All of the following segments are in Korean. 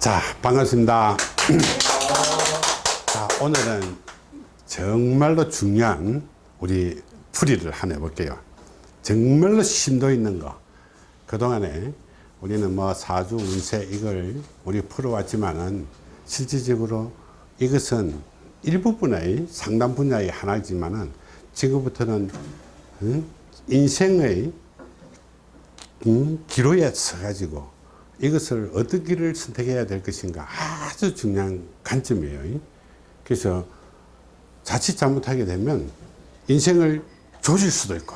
자 반갑습니다 자 오늘은 정말로 중요한 우리 풀이를 하나 해볼게요 정말로 심도 있는 거 그동안에 우리는 뭐 사주 운세 이걸 우리 풀어왔지만은 실질적으로 이것은 일부분의 상담 분야의 하나이지만은 지금부터는 응? 인생의 응? 기로에 서가지고 이것을 어떤 길을 선택해야 될 것인가 아주 중요한 관점이에요. 그래서 자칫 잘못하게 되면 인생을 조질 수도 있고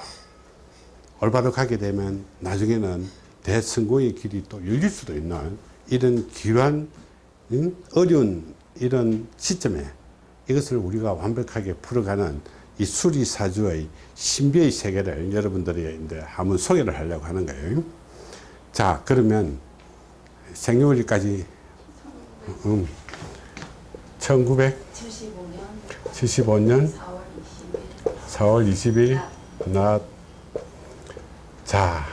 올바로 가게 되면 나중에는 대성공의 길이 또 열릴 수도 있는 이런 기한 어려운 이런 시점에 이것을 우리가 완벽하게 풀어가는 이 수리사주의 신비의 세계를 여러분들이 이제 한번 소개를 하려고 하는 거예요. 자, 그러면 생년월일까지 음, 1975년 75년 4월 20일 낮 자,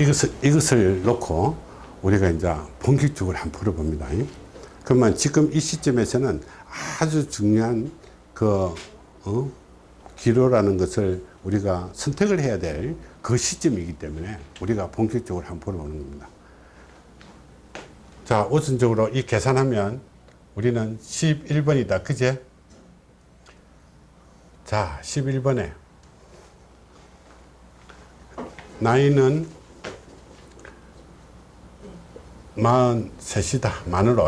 이것을, 이것을 놓고 우리가 이제 본격적으로 한번 풀어봅니다. 그러면 지금 이 시점에서는 아주 중요한 그, 어? 기로라는 것을 우리가 선택을 해야 될 그 시점이기 때문에 우리가 본격적으로 한번 풀어보는 겁니다. 자, 우선적으로 이 계산하면 우리는 11번이다. 그제? 자, 11번에 나이는 43이다. 만으로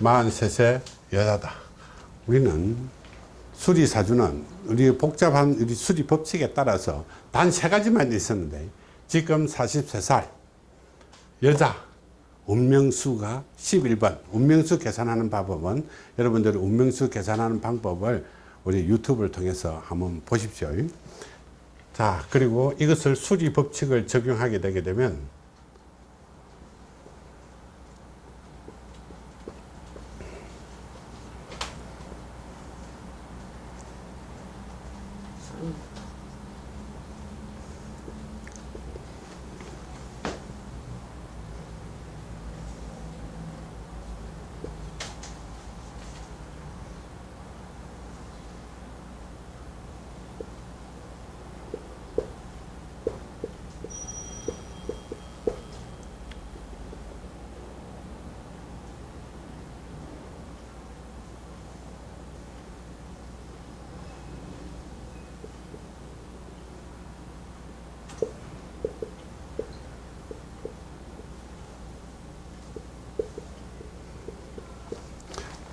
43세 여자다. 우리는 수리사주는 우리 복잡한 우리 수리 법칙에 따라서 단 세 가지만 있었는데 지금 43살 여자 운명수가 11번. 운명수 계산하는 방법은 여러분들이 운명수 계산하는 방법을 우리 유튜브를 통해서 한번 보십시오. 자 그리고 이것을 수리 법칙을 적용하게 되게 되면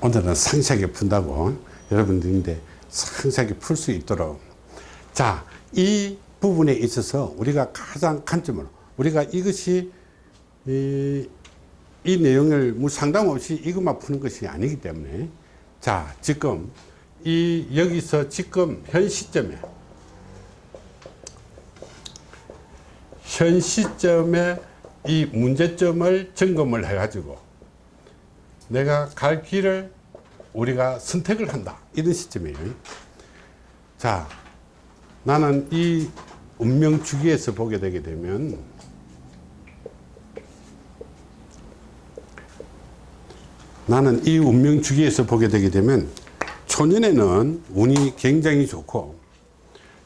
오늘은 상세하게 푼다고 여러분들인데 상세하게 풀 수 있도록. 자 이 부분에 있어서 우리가 가장 관점으로 우리가 이것이 이, 이 내용을 뭐 상담 없이 이것만 푸는 것이 아니기 때문에 자 지금 이 여기서 지금 현 시점에 현 시점에 이 문제점을 점검을 해 가지고 내가 갈 길을 우리가 선택을 한다. 이런 시점이에요. 자 나는 이 운명 주기에서 보게 되게 되면 나는 이 운명 주기에서 보게 되게 되면 초년에는 운이 굉장히 좋고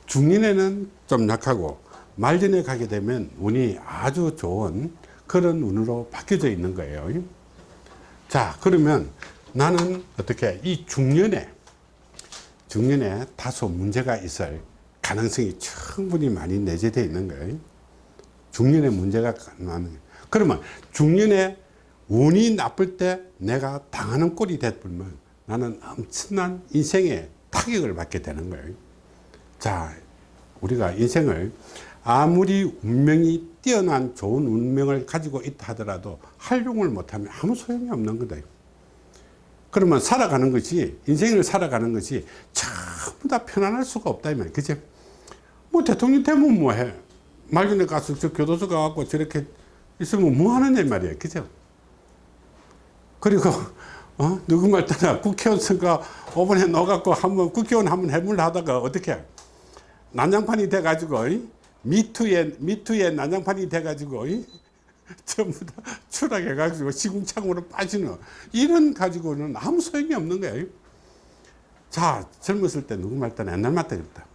중년에는 좀 약하고 말년에 가게 되면 운이 아주 좋은 그런 운으로 바뀌어져 있는 거예요 자 그러면 나는 어떻게 이 중년에 중년에 다소 문제가 있을 가능성이 충분히 많이 내재되어 있는 거예요. 중년에 문제가 많은 그러면 중년에 운이 나쁠 때 내가 당하는 꼴이 됐으면 나는 엄청난 인생의 타격을 받게 되는 거예요. 자 우리가 인생을 아무리 운명이 뛰어난 좋은 운명을 가지고 있다 하더라도 활용을 못하면 아무 소용이 없는 거다. 그러면 살아가는 것이 인생을 살아가는 것이 전부 다 편안할 수가 없다 이 말이야. 그치? 뭐 대통령 되면 뭐해. 말년에 가서 저 교도소 가갖고 저렇게 있으면 뭐 하느냐 말이야. 그죠 그리고 어? 누구 말 따라 국회의원 선거 5번에 넣어갖고 한번 국회의원 한번 해물라 하다가 어떻게? 난장판이 돼가지고 미투에 미투에 난장판이 돼가지고 전부 다 추락해가지고 시궁창으로 빠지는 이런 가지고는 아무 소용이 없는 거예요. 자, 젊었을 때 누구 말따나 옛날 말따 그랬다.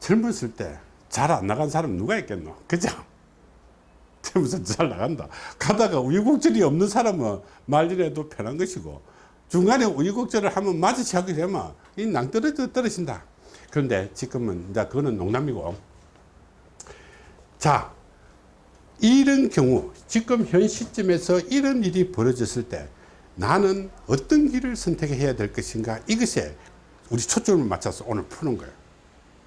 젊었을 때 잘 안 나간 사람 누가 있겠노? 그죠? 젊어서 잘 나간다. 가다가 우유곡절이 없는 사람은 말일에도 편한 것이고 중간에 우유곡절을 한번 마주치게 되면 이 낭떠러져 떨어진다. 그런데 지금은 이제 그거는 농담이고 자 이런 경우 지금 현 시점에서 이런 일이 벌어졌을 때 나는 어떤 길을 선택해야 될 것인가? 이것에 우리 초점을 맞춰서 오늘 푸는 거예요.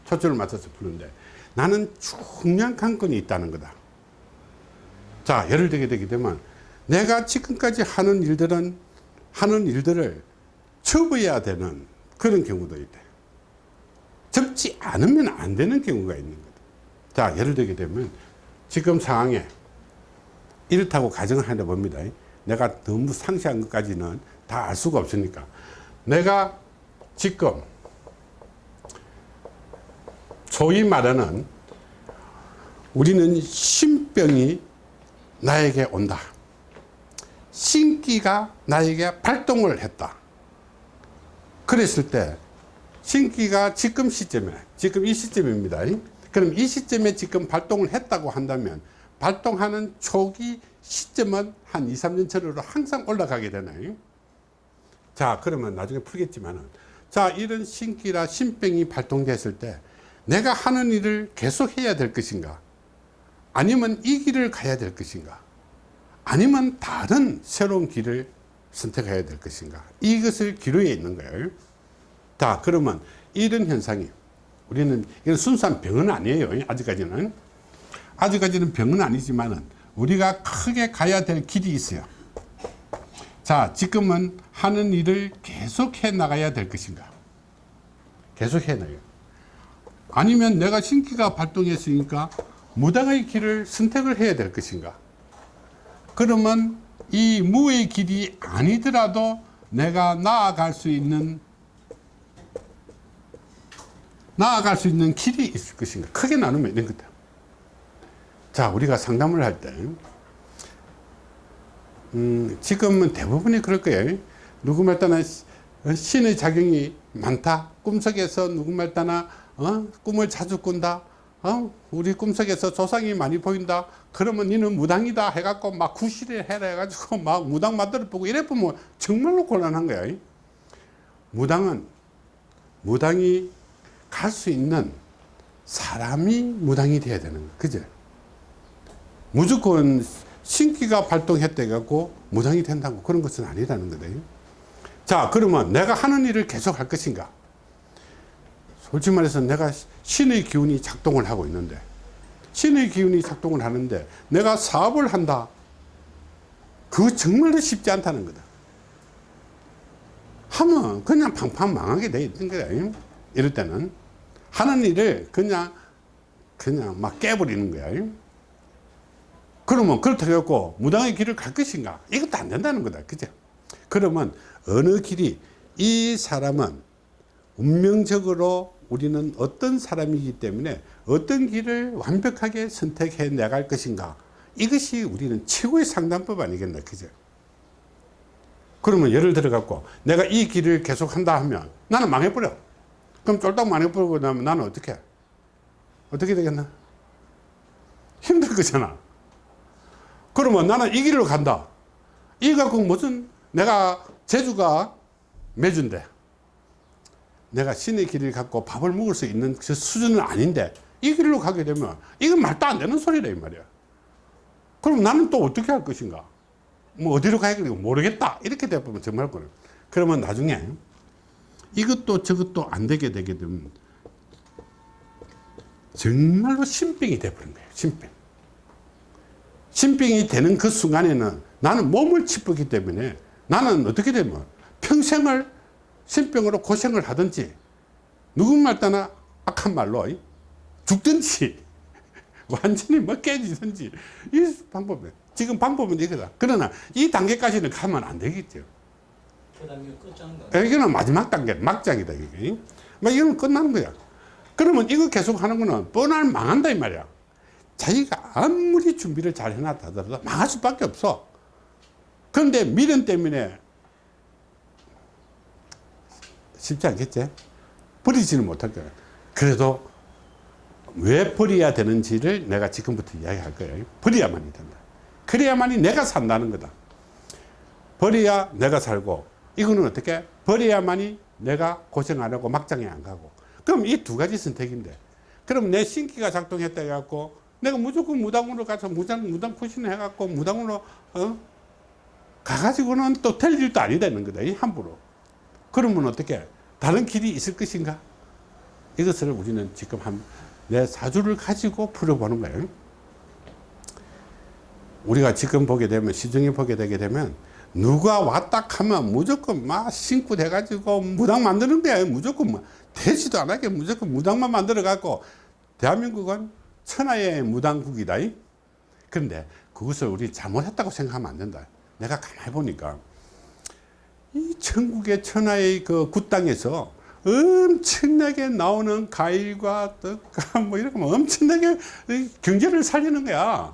초점을 맞춰서 푸는데 나는 중요한 관건이 있다는 거다. 자 예를 들게 되게 되면 내가 지금까지 하는 일들은 하는 일들을 접어야 되는 그런 경우도 있대. 접지 않으면 안 되는 경우가 있는 거다 자 예를 들게 되면 지금 상황에 이렇다고 가정을 하려 봅니다 내가 너무 상세한 것까지는 다 알 수가 없으니까. 내가 지금 소위 말하는 우리는 신병이 나에게 온다. 신기가 나에게 발동을 했다. 그랬을 때 신기가 지금 시점에 지금 이 시점입니다 그럼 이 시점에 지금 발동을 했다고 한다면 발동하는 초기 시점은 한 2, 3년 전으로 항상 올라가게 되나요? 자 그러면 나중에 풀겠지만은. 자 이런 신기라 신병이 발동됐을 때 내가 하는 일을 계속 해야 될 것인가? 아니면 이 길을 가야 될 것인가? 아니면 다른 새로운 길을 선택해야 될 것인가? 이것을 기로에 있는 거예요. 자 그러면 이런 현상이 우리는 이건 순수한 병은 아니에요. 아직까지는. 아직까지는 병은 아니지만은 우리가 크게 가야 될 길이 있어요. 자 지금은 하는 일을 계속 해 나가야 될 것인가? 계속 해 나가요. 아니면 내가 신기가 발동했으니까 무당의 길을 선택을 해야 될 것인가? 그러면 이 무의 길이 아니더라도 내가 나아갈 수 있는 나아갈 수 있는 길이 있을 것인가. 크게 나누면 이런 거다 자 우리가 상담을 할때 음, 지금은 대부분이 그럴 거예요. 누구 말따나 신의 작용이 많다. 꿈속에서 누구 말따나 어? 꿈을 자주 꾼다. 어? 우리 꿈속에서 조상이 많이 보인다. 그러면 니는 무당이다 해갖고 막 구실을 해라 해가지고 막 무당 만들어 보고 이래 보면 정말로 곤란한 거야. 무당은 무당이 갈 수 있는 사람이 무당이 돼야 되는 거야 그죠 무조건 신기가 발동했다 해갖고 무당이 된다고 그런 것은 아니라는 거다 자 그러면 내가 하는 일을 계속 할 것인가? 솔직히 말해서 내가 신의 기운이 작동을 하고 있는데 신의 기운이 작동을 하는데 내가 사업을 한다. 그거 정말로 쉽지 않다는 거다. 하면 그냥 팡팡 망하게 돼 있는 거야 이럴 때는 하는 일을 그냥 그냥 막 깨버리는 거야. 그러면 그렇다고 해갖고 무당의 길을 갈 것인가? 이것도 안 된다는 거다. 그죠? 그러면 어느 길이 이 사람은 운명적으로 우리는 어떤 사람이기 때문에 어떤 길을 완벽하게 선택해 나갈 것인가? 이것이 우리는 최고의 상담법 아니겠나? 그죠? 그러면 예를 들어 갖고 내가 이 길을 계속 한다 하면 나는 망해버려 그럼 쫄딱 망해버리고 나면 나는 어떻게 어떻게 되겠나? 힘들 거잖아. 그러면 나는 이 길로 간다. 이 갖고 무슨 내가 제주가 매주인데 내가 신의 길을 갖고 밥을 먹을 수 있는 그 수준은 아닌데 이 길로 가게 되면 이건 말도 안 되는 소리다 이 말이야. 그럼 나는 또 어떻게 할 것인가? 뭐 어디로 가야 되는지 모르겠다. 이렇게 되면 정말 그래. 그러면 나중에 이것도 저것도 안 되게 되게 되면 정말로 신병이 돼버린 거예요 신병. 신병이 되는 그 순간에는 나는 몸을 짚었기 때문에 나는 어떻게 되면 평생을 신병으로 고생을 하든지 누군말 따나 악한 말로 죽든지 완전히 뭐 깨지든지 이 방법이 지금 방법은 이거다. 그러나 이 단계까지는 가면 안 되겠죠 끝장다. 이거는 마지막 단계 막장이다 이게 막 이건 끝나는 거야 그러면 이거 계속 하는 거는 뻔한 망한다 이 말이야 자기가 아무리 준비를 잘 해놨다 하더라도 망할 수밖에 없어. 그런데 미련 때문에 쉽지 않겠지? 버리지는 못할 거야. 그래도 왜 버려야 되는지를 내가 지금부터 이야기할 거예요. 버려야만이 된다. 그래야만이 내가 산다는 거다. 버려야 내가 살고 이거는 어떻게? 버려야만이 내가 고생 안 하고 막장에 안 가고 그럼 이 두 가지 선택인데 그럼 내 신기가 작동했다 해갖고 내가 무조건 무당으로 가서 무당, 무당 푸신 해갖고 무당으로 어? 가가지고는 또 될 일도 아니 되는 거다. 이 함부로. 그러면 어떻게? 다른 길이 있을 것인가? 이것을 우리는 지금 한 내 사주를 가지고 풀어보는 거예요. 우리가 지금 보게 되면 시중에 보게 되게 되면 누가 왔다 하면 무조건 막 신고 돼가지고 무당 만드는 거야. 무조건 뭐 되지도 않게 무조건 무당만 만들어 갖고 대한민국은 천하의 무당국이다. 그런데 그것을 우리 잘못했다고 생각하면 안 된다. 내가 가만히 보니까 이 천국의 천하의 그 굿땅에서 엄청나게 나오는 과일과 떡과 뭐 이런 거 엄청나게 경제를 살리는 거야.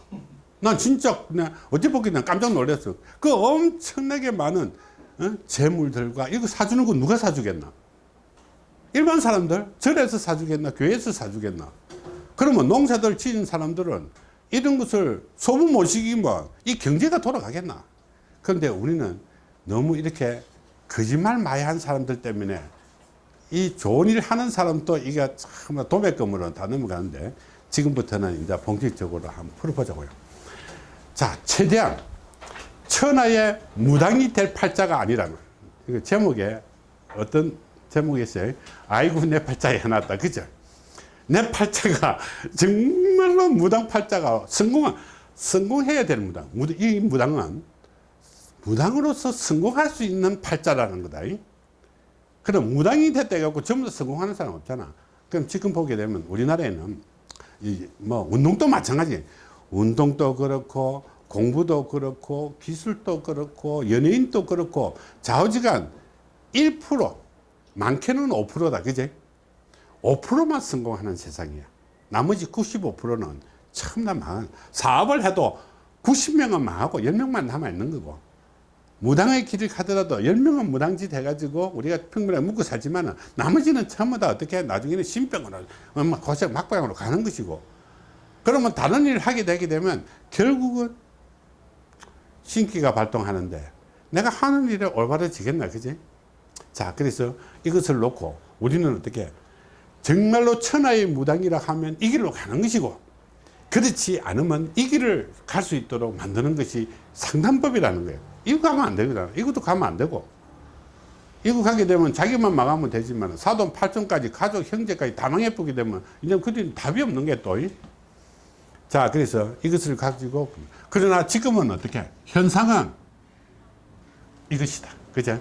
난 진짜 그냥 어디 보기는 깜짝 놀랐어. 그 엄청나게 많은 어? 재물들과 이거 사주는 거 누가 사주겠나? 일반 사람들 절에서 사주겠나? 교회에서 사주겠나? 그러면 농사들 지은 사람들은 이런 것을 소문 못 시키면 이 경제가 돌아가겠나? 그런데 우리는 너무 이렇게 거짓말 많이 한 사람들 때문에 이 좋은 일 하는 사람도 이게 참 도매금으로 다 넘어가는데 지금부터는 이제 본격적으로 한번 풀어보자고요. 자, 최대한 천하의 무당이 될 팔자가 아니라는 이거 제목에 어떤 제목이 있어요? 아이고 내 팔자에 해놨다. 그죠? 내 팔자가 정말로 무당 팔자가 성공 성공해야 되는 무당. 이 무당은 무당으로서 성공할 수 있는 팔자라는 거다. 그럼 무당이 됐다 해갖고 전부 다 성공하는 사람 없잖아. 그럼 지금 보게 되면 우리나라에는 이뭐 운동도 마찬가지. 운동도 그렇고 공부도 그렇고 기술도 그렇고 연예인도 그렇고 좌우지간 1% 많게는 5%다. 그제? 5%만 성공하는 세상이야. 나머지 95%는 참나 망한 사업을 해도 90명은 망하고 10명만 남아있는 거고 무당의 길을 가더라도 10명은 무당짓 해가지고 우리가 평범하게 묵고 살지만 나머지는 전부 다 어떻게 나중에는 신병으로 고생 막방으로 가는 것이고 그러면 다른 일을 하게 되게 되면 결국은 신기가 발동하는데 내가 하는 일에 올바라지겠나 그지 자 그래서 이것을 놓고 우리는 어떻게 정말로 천하의 무당이라 하면 이 길로 가는 것이고 그렇지 않으면 이 길을 갈 수 있도록 만드는 것이 상담법이라는 거예요. 이거 가면 안 되거든. 이것도 가면 안 되고. 이거 가게 되면 자기만 망하면 되지만 사돈 팔촌까지 가족 형제까지 다 망해보게 되면 이제 그뒤 답이 없는 게 또. 이. 자 그래서 이것을 가지고 그러나 지금은 어떻게 현상은 이것이다. 그죠?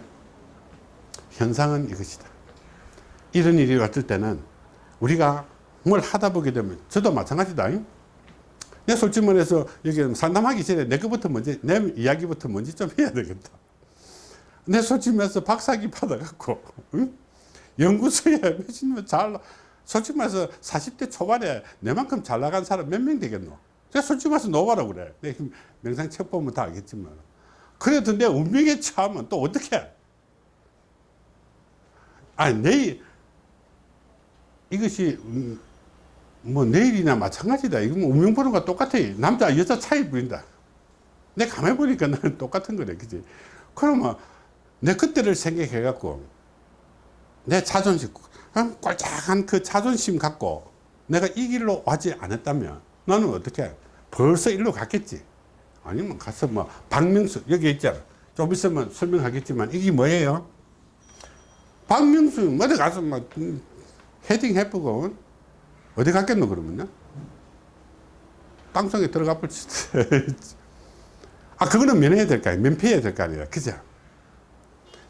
현상은 이것이다. 이런 일이 왔을 때는 우리가 뭘 하다 보게 되면 저도 마찬가지다. 잉? 내 솔직히 말해서 여기 상담하기 전에 내 것부터 먼저 내 이야기부터 먼저 좀 해야 되겠다. 내 솔직히 말해서 박사기 받아갖고 응? 연구소에 몇십 년잘 솔직히 말해서 40대 초반에 내만큼 잘 나간 사람 몇 명 되겠노? 제가 솔직히 말해서 노바라 그래. 내 명상 책 보면 다 알겠지만 그래도 내 운명에 처하면 또 어떻게? 아니 내일 이것이 음, 뭐 내일이나 마찬가지다. 이거 뭐 운명 보는 거 똑같아. 남자 여자 차이 보인다. 내 가만히 보니까 나는 똑같은 거래. 그지? 그러면 내 그때를 생각해 갖고 내 자존심 어? 꼴짝한 그 자존심 갖고 내가 이 길로 와지 않았다면 나는 어떻게 벌써 일로 갔겠지. 아니면 가서 뭐 박명수 여기 있잖아. 좀 있으면 설명하겠지만 이게 뭐예요? 박명수 어디 가서 막 음, 헤딩 해보고 어디 갔겠노 그러면요? 방송에 들어가 볼 수도 아 그거는 면해야 될 거 아니에요 면피해야 될 거 아니에요 그죠?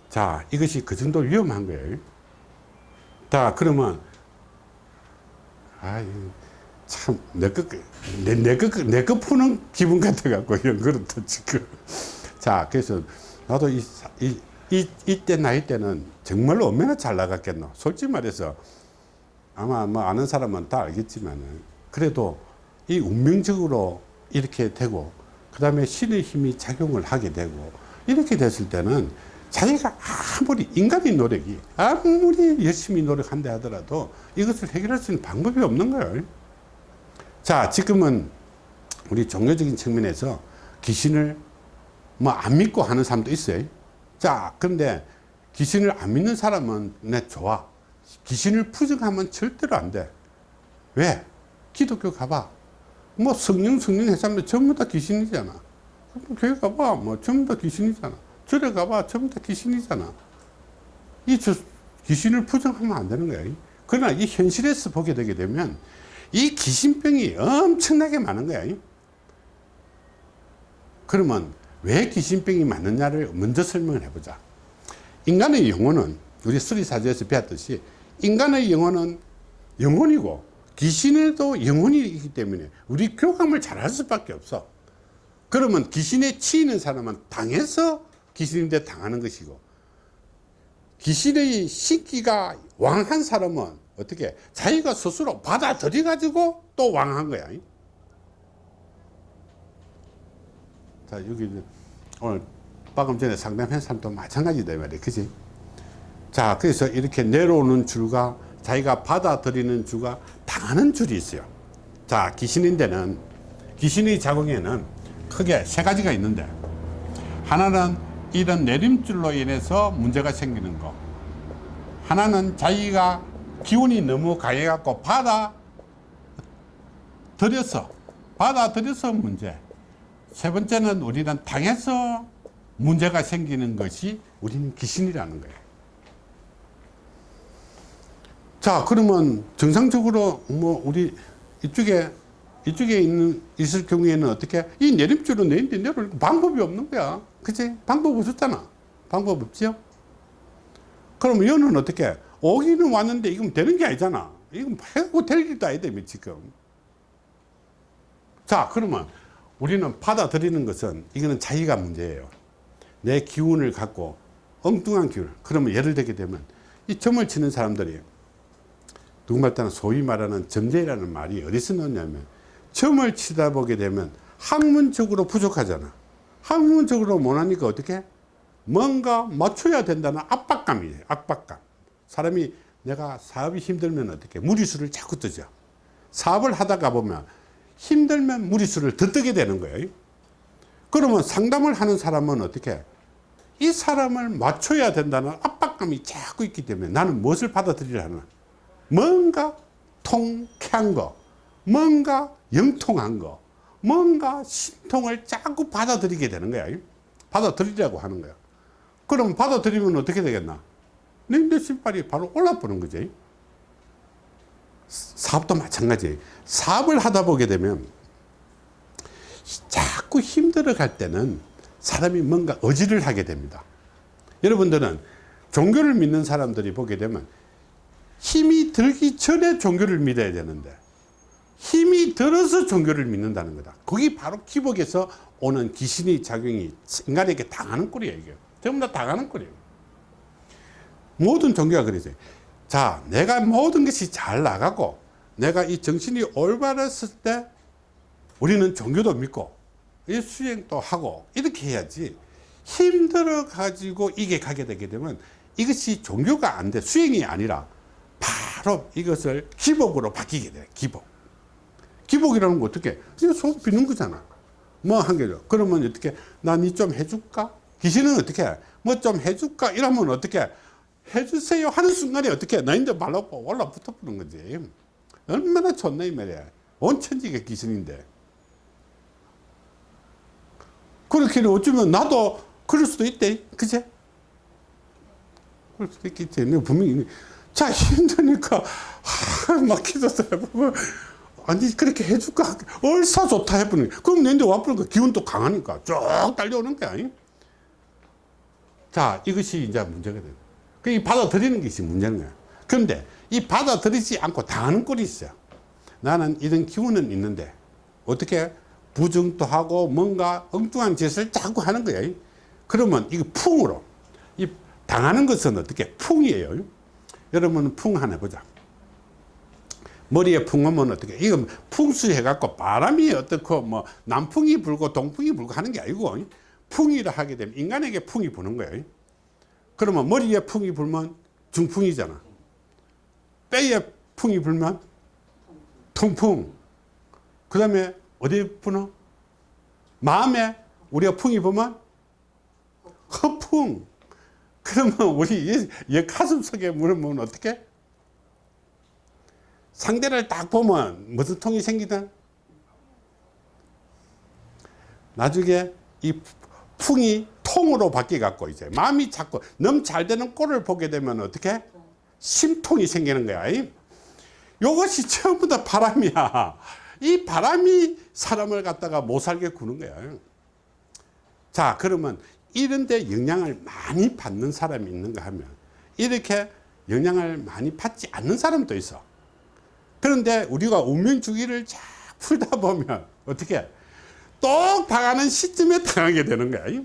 자 이것이 그 정도 위험한 거예요 자 그러면 아참내거내거 푸는 기분 같아 갖고 이런 그렇다 지금. 자 그래서 나도 이, 이, 이 이때 나이 때는 정말로 얼마나 잘 나갔겠노. 솔직히 말해서 아마 뭐 아는 사람은 다 알겠지만 그래도 이 운명적으로 이렇게 되고 그 다음에 신의 힘이 작용을 하게 되고 이렇게 됐을 때는 자기가 아무리 인간의 노력이 아무리 열심히 노력한다 하더라도 이것을 해결할 수 있는 방법이 없는 거예요 자 지금은 우리 종교적인 측면에서 귀신을 뭐 안 믿고 하는 사람도 있어요. 자 그런데 귀신을 안 믿는 사람은 내 좋아 귀신을 부정하면 절대로 안돼. 왜? 기독교 가봐. 뭐 성령 성령 해사람들 전부 다 귀신이잖아. 교회 가봐. 뭐 전부 다 귀신이잖아 절에 가봐. 전부 다 귀신이잖아. 이 저, 귀신을 부정하면 안 되는 거야. 그러나 이 현실에서 보게 되게 되면 이 귀신병이 엄청나게 많은 거야. 그러면 왜 귀신병이 많느냐를 먼저 설명을 해보자. 인간의 영혼은 우리 수리사주에서 배웠듯이 인간의 영혼은 영혼이고 귀신에도 영혼이 있기 때문에 우리 교감을 잘할 수밖에 없어. 그러면 귀신에 치이는 사람은 당해서 귀신인데 당하는 것이고 귀신의 신기가 왕한 사람은 어떻게 자기가 스스로 받아들여 가지고 또 왕한 거야. 자 여기 오늘 방금 전에 상담한 사람도 마찬가지다 이 말이야 그지? 자 그래서 이렇게 내려오는 줄과 자기가 받아들이는 줄과 당하는 줄이 있어요. 자 귀신인데는 귀신의 작용에는 크게 세 가지가 있는데 하나는 이런 내림줄로 인해서 문제가 생기는 거. 하나는 자기가 기운이 너무 강해 갖고 받아 들여서 받아 들여서 문제. 세 번째는 우리는 당해서 문제가 생기는 것이 우리는 귀신이라는 거예요. 자 그러면 정상적으로 뭐 우리 이쪽에 이쪽에 있는 있을 경우에는 어떻게 이 내림줄로 내린데 내릴 방법이 없는 거야. 그치? 방법 없었잖아. 방법 없지요? 그럼 얘는 어떻게? 오기는 왔는데 이건 되는 게 아니잖아. 이건 해고 될 일도 아니다 지금. 자 그러면 우리는 받아들이는 것은 이거는 자기가 문제예요. 내 기운을 갖고 엉뚱한 기운 그러면 예를 들게 되면 이 점을 치는 사람들이 누구말 따는 소위 말하는 점재라는 말이 어디서 나왔냐면 점을 치다 보게 되면 학문적으로 부족하잖아. 학문적으로 못하니까 어떻게? 뭔가 맞춰야 된다는 압박감이에요 압박감. 사람이 내가 사업이 힘들면 어떻게? 무리수를 자꾸 뜨죠. 사업을 하다가 보면 힘들면 무리수를 더 뜨게 되는 거예요. 그러면 상담을 하는 사람은 어떻게? 이 사람을 맞춰야 된다는 압박감이 자꾸 있기 때문에 나는 무엇을 받아들이려 하나? 뭔가 통쾌한 거 뭔가 영통한 거 뭔가 신통을 자꾸 받아들이게 되는 거야. 받아들이려고 하는 거야. 그럼 받아들이면 어떻게 되겠나? 내 신발이 바로 올라보는 거지. 사업도 마찬가지. 사업을 하다 보게 되면 자꾸 힘들어 갈 때는 사람이 뭔가 의지를 하게 됩니다. 여러분들은 종교를 믿는 사람들이 보게 되면 힘이 들기 전에 종교를 믿어야 되는데 힘이 들어서 종교를 믿는다는 거다. 그게 바로 기복에서 오는 귀신의 작용이 인간에게 당하는 꼴이에요 이게. 전부 다 당하는 꼴이에요. 모든 종교가 그러죠 자 내가 모든 것이 잘 나가고 내가 이 정신이 올바랐을 때 우리는 종교도 믿고 이 수행도 하고 이렇게 해야지 힘들어 가지고 이게 가게 되게 되면 이것이 종교가 안 돼 수행이 아니라 바로 이것을 기복으로 바뀌게 돼 기복 기복이라는 거 어떻게 그냥 속 비는 거잖아. 뭐 한 개죠 그러면 어떻게 나 니 좀 해줄까? 귀신은 어떻게 뭐 좀 해줄까? 이러면 어떻게 해주세요 하는 순간에 어떻게 너희들 말로 올라 붙어 보는 거지. 얼마나 좋나 이 말이야. 온 천지가 귀신인데. 그렇게 어쩌면 나도 그럴 수도 있대. 그제 그럴 수도 있겠지. 분명히 자 힘드니까 하, 막 기도도 해보고 아니 그렇게 해줄까? 얼싸 좋다 해보니 그럼 내한테 와보니까 기운도 강하니까 쭉 달려오는 거야 자 이것이 이제 문제가 돼요 그 받아들이는 것이 문제인 거야. 그런데 이 받아들이지 않고 당하는 꼴이 있어요. 나는 이런 기운은 있는데 어떻게 부정도 하고 뭔가 엉뚱한 짓을 자꾸 하는 거야 그러면 이거 풍으로 이 당하는 것은 어떻게 풍이에요 여러분 풍 하나 해보자 머리에 풍하면 어떻게? 이거 풍수해 갖고 바람이 어떻고 뭐 남풍이 불고 동풍이 불고 하는 게 아니고 풍이라 하게 되면 인간에게 풍이 부는 거예요. 그러면 머리에 풍이 불면 중풍이잖아. 뼈에 풍이 불면 통풍. 그 다음에 어디 부는 마음에 우리가 풍이 불면 허풍. 그러면 우리 이, 이 가슴 속에 물으면 어떻게 상대를 딱 보면 무슨 통이 생기든 나중에 이 풍이 통으로 바뀌어 갖고 이제 마음이 자꾸 너무 잘 되는 꼴을 보게 되면 어떻게? 심통이 생기는 거야. 이. 요것이 전부 다 바람이야. 이 바람이 사람을 갖다가 못 살게 구는 거야. 자 그러면 이런 데 영향을 많이 받는 사람이 있는가 하면 이렇게 영향을 많이 받지 않는 사람도 있어 그런데 우리가 운명주기를 쫙 풀다 보면 어떻게 똑 당하는 시점에 당하게 되는 거야.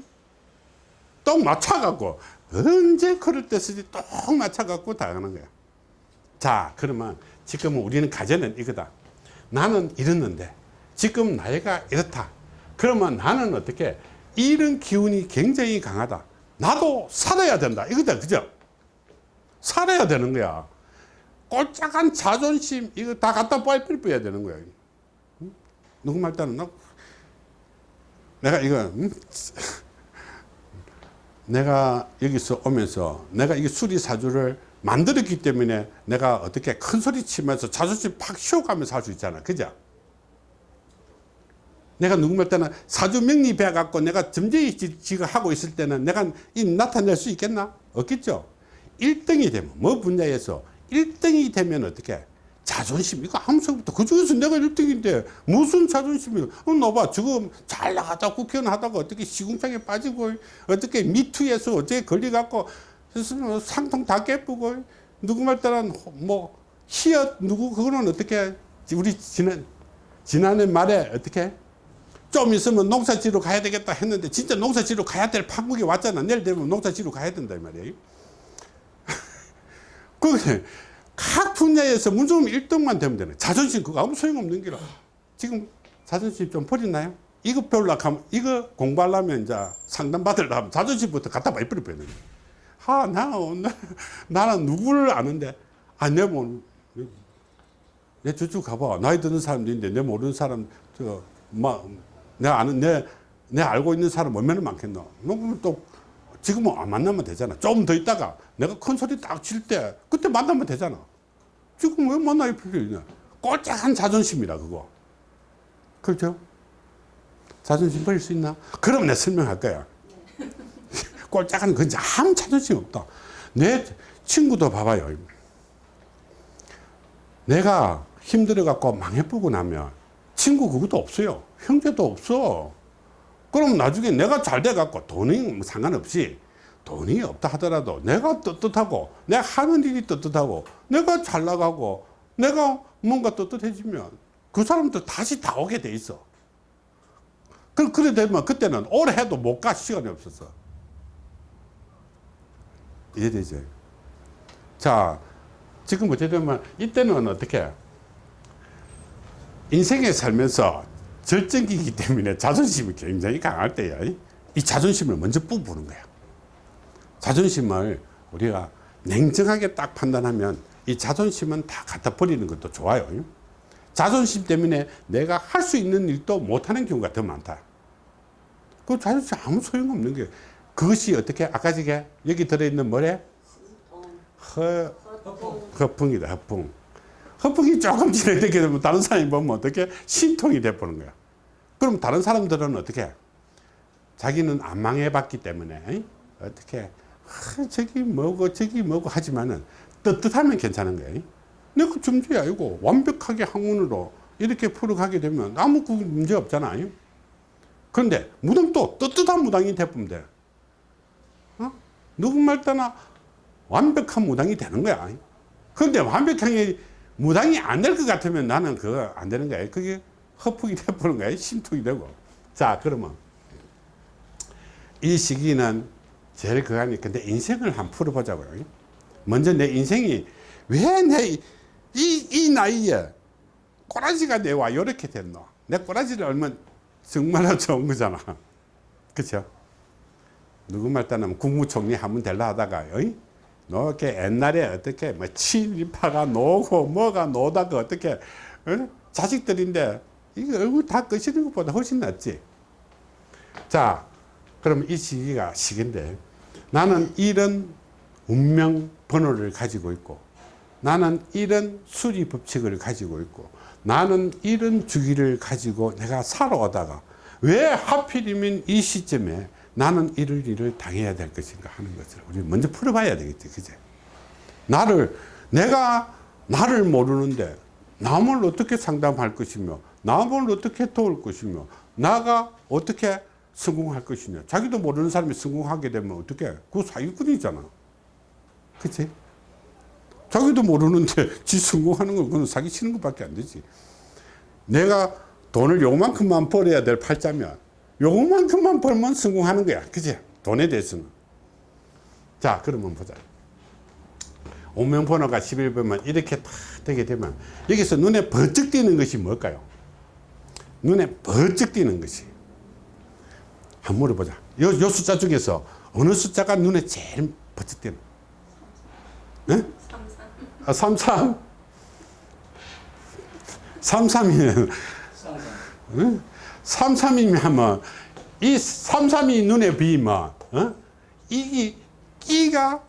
똑 맞춰갖고 언제 그럴 때 쓰지 똑 맞춰갖고 당하는 거야. 자 그러면 지금 우리는 가정은 이거다. 나는 이랬는데 지금 나이가 이렇다. 그러면 나는 어떻게 이런 기운이 굉장히 강하다. 나도 살아야 된다. 이거다. 그죠? 살아야 되는 거야 꼴짝한 자존심 이거 다 갖다 빨리빨리 야 되는 거야 응? 누구 말 따는 나 내가 이거 응? 내가 여기서 오면서 내가 이 수리사주를 만들었기 때문에 내가 어떻게 큰 소리 치면서 자존심 팍 쉬어가면서 할 수 있잖아. 그죠? 내가 누구 말 때는 사주 배 갖고 내가 점쟁이 지가 하고 있을 때는 내가 이 나타낼 수 있겠나? 없겠죠? 1등이 되면 뭐 분야에서 1등이 되면 어떻게 자존심 이거 아무 생각부터 그 중에서 내가 1등인데 무슨 자존심이야 어, 너봐 지금 잘 나가다 국회의원 하다가 어떻게 시궁창에 빠지고 어떻게 미투에서 어떻게 걸려갖고 상통 다 깨쁘고 누구 말 따는 뭐 히엇 누구 그거는 어떻게 우리 지난 지난해 말에 어떻게 좀 있으면 농사지로 가야 되겠다 했는데 진짜 농사지로 가야 될 판국이 왔잖아. 내일 되면 농사지로 가야 된다 이 말이에요 그, 각 분야에서 문제점 1등만 되면 되네. 자존심 그거 아무 소용없는 기라. 지금 자존심 좀 버리나요? 이거 배우려고 하면, 이거 공부하려면 이제 상담 받으려고 하면 자존심부터 갖다 많이 버려야 되는 하, 나, 나, 나는 누구를 아는데, 아, 내 뭐, 내 저쪽 가봐. 나이 드는 사람도 있는데, 내 모르는 사람, 저, 막, 내 아는, 내, 내 알고 있는 사람 얼마나 많겠노? 너무 또, 지금은 안 만나면 되잖아. 좀 더 있다가 내가 큰 소리 딱 칠 때 그때 만나면 되잖아. 지금 왜 만날 필요 있냐. 꼴짝한 자존심이라 그거. 그렇죠? 자존심 버릴 수 있나? 그럼 내가 설명할 거야. 꼴짝한 건 아무 자존심 없다. 내 친구도 봐봐요. 내가 힘들어 갖고 망해보고 나면 친구 그것도 없어요. 형제도 없어. 그럼 나중에 내가 잘 돼갖고 돈이 뭐 상관없이 돈이 없다 하더라도 내가 떳떳하고 내가 하는 일이 떳떳하고 내가 잘 나가고 내가 뭔가 떳떳해지면 그 사람도 다시 다 오게 돼 있어. 그, 그래 되면 그때는 오래 해도 못 가 시간이 없었어 이해되죠 자 지금 어쨌든 이때는 어떻게? 인생에 살면서 절정기이기 때문에 자존심이 굉장히 강할 때야. 이 자존심을 먼저 뽑부는 거야. 자존심을 우리가 냉정하게 딱 판단하면 이 자존심은 다 갖다 버리는 것도 좋아요. 자존심 때문에 내가 할 수 있는 일도 못하는 경우가 더 많다. 그 자존심 아무 소용없는 게 그것이 어떻게 아까 저게 여기 들어있는 뭐래? 허, 허풍이다 허풍. 허풍이 조금 진행되게 되면 다른 사람이 보면 어떻게 심통이 돼버는 거야. 그럼 다른 사람들은 어떻게 자기는 안 망해봤기 때문에 어떻게 아, 저기 뭐고 저기 뭐고 하지만은 떳떳하면 괜찮은 거예요. 내가 점주이 아니고 완벽하게 학문으로 이렇게 풀어가게 되면 아무 그 문제 없잖아요. 그런데 무당도 떳떳한 무당이 돼보면 돼. 어? 누구 말 따나 완벽한 무당이 되는 거야. 그런데 완벽하게 무당이 안 될 것 같으면 나는 그거 안 되는 거야. 그게 허풍이 돼버는 거야. 심통이 되고. 자, 그러면 이 시기는 제일 그거니 근데 인생을 한번 풀어보자고요. 먼저 내 인생이 왜 내 이, 이 나이에 꼬라지가 내와 이렇게 됐노. 내 꼬라지를 얼면 정말로 좋은 거잖아. 그쵸? 누구 말 따르면 국무총리 하면 될라 하다가, 어이? 너 이렇게 옛날에 어떻게 뭐 친일파가 노고 뭐가 노다가 어떻게 어? 자식들인데 이게 얼굴 다 끄시는 것보다 훨씬 낫지. 자, 그럼 이 시기가 시기인데 나는 이런 운명 번호를 가지고 있고 나는 이런 수리 법칙을 가지고 있고 나는 이런 주기를 가지고 내가 살아오다가 왜 하필이면 이 시점에 나는 이럴 일을 당해야 될 것인가 하는 것을 우리 먼저 풀어봐야 되겠지 그제? 나를 내가 나를 모르는데 남을 어떻게 상담할 것이며 남을 어떻게 도울 것이며 나가 어떻게 성공할 것이냐. 자기도 모르는 사람이 성공하게 되면 어떻게? 그 사기꾼이잖아. 그치? 자기도 모르는데 지 성공하는 건 그건 사기치는 것밖에 안 되지. 내가 돈을 요만큼만 벌어야 될 팔자면 요만큼만 벌면 성공하는 거야. 그치 돈에 대해서는. 자 그러면 보자. 오명번호가 11번만 이렇게 다 되게 되면 여기서 눈에 번쩍 띄는 것이 뭘까요? 눈에 번쩍 띄는 것이. 한번 물어보자. 요, 요 숫자 중에서 어느 숫자가 눈에 제일 번쩍 띄는? 네? 아, 33 33이면 쌍 쌍. 33이면 하면 이 33이 눈에 비면 어? 이게 끼가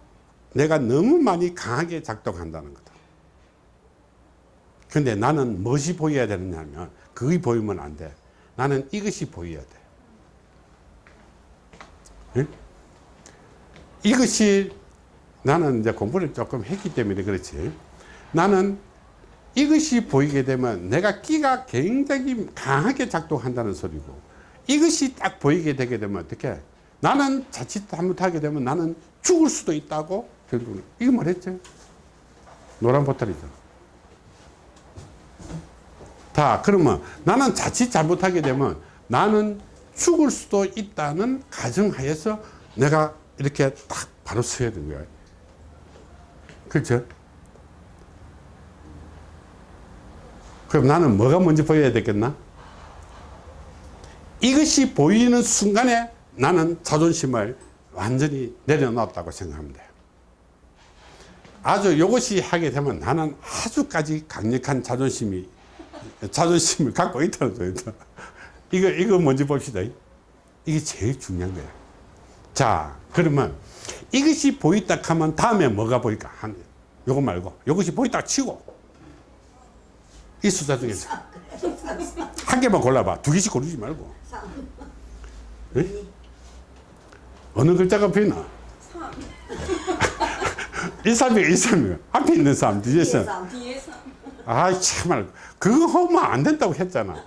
내가 너무 많이 강하게 작동한다는 거다. 근데 나는 무엇이 보여야 되느냐면 그게 보이면 안 돼. 나는 이것이 보여야 돼. 응? 이것이 나는 이제 공부를 조금 했기 때문에 그렇지. 나는 이것이 보이게 되면 내가 끼가 굉장히 강하게 작동한다는 소리고 이것이 딱 보이게 되게 되면 어떻게? 나는 자칫 잘못하게 되면 나는 죽을 수도 있다고 결국은 이거 말했죠. 노란 보따리죠. 다 그러면 나는 자칫 잘못하게 되면 나는 죽을 수도 있다는 가정하에서 내가 이렇게 딱 바로 서야 되는 거야. 그렇죠 그럼 나는 뭐가 먼저 보여야 되겠나? 이것이 보이는 순간에 나는 자존심을 완전히 내려놓았다고 생각하면 돼요. 아주 이것이 하게 되면 나는 아주까지 강력한 자존심이, 자존심을 갖고 있다는 거예요. 이거, 이거 먼저 봅시다. 이게 제일 중요한 거예요. 자, 그러면 이것이 보인다 하면 다음에 뭐가 보일까? 한, 요거 말고, 이것이 보인다 치고, 이 숫자 중에서 한 개만 골라봐. 두 개씩 고르지 말고. 예? 어느 글자가 보이나? 132, 132. 앞에 있는 사람, 뒤에서. 뒤에서 아, 참말. 그거 하면 안 된다고 했잖아.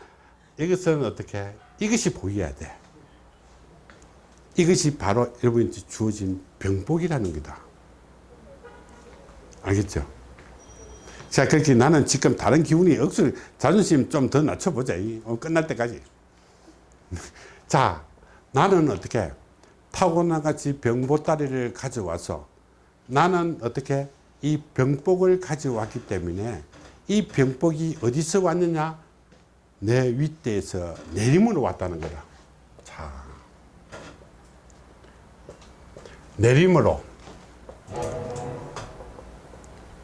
이것은 어떻게? 이것이 보여야 돼. 이것이 바로 여러분한테 주어진 병복이라는 거다. 알겠죠? 자, 그렇게 나는 지금 다른 기운이 억수로 자존심 좀 더 낮춰보자. 이, 어, 끝날 때까지. 자, 나는 어떻게 타고나 같이 병보따리를 가져와서 나는 어떻게 이 병복을 가져왔기 때문에 이 병복이 어디서 왔느냐? 내 윗대에서 내림으로 왔다는 거다. 자, 내림으로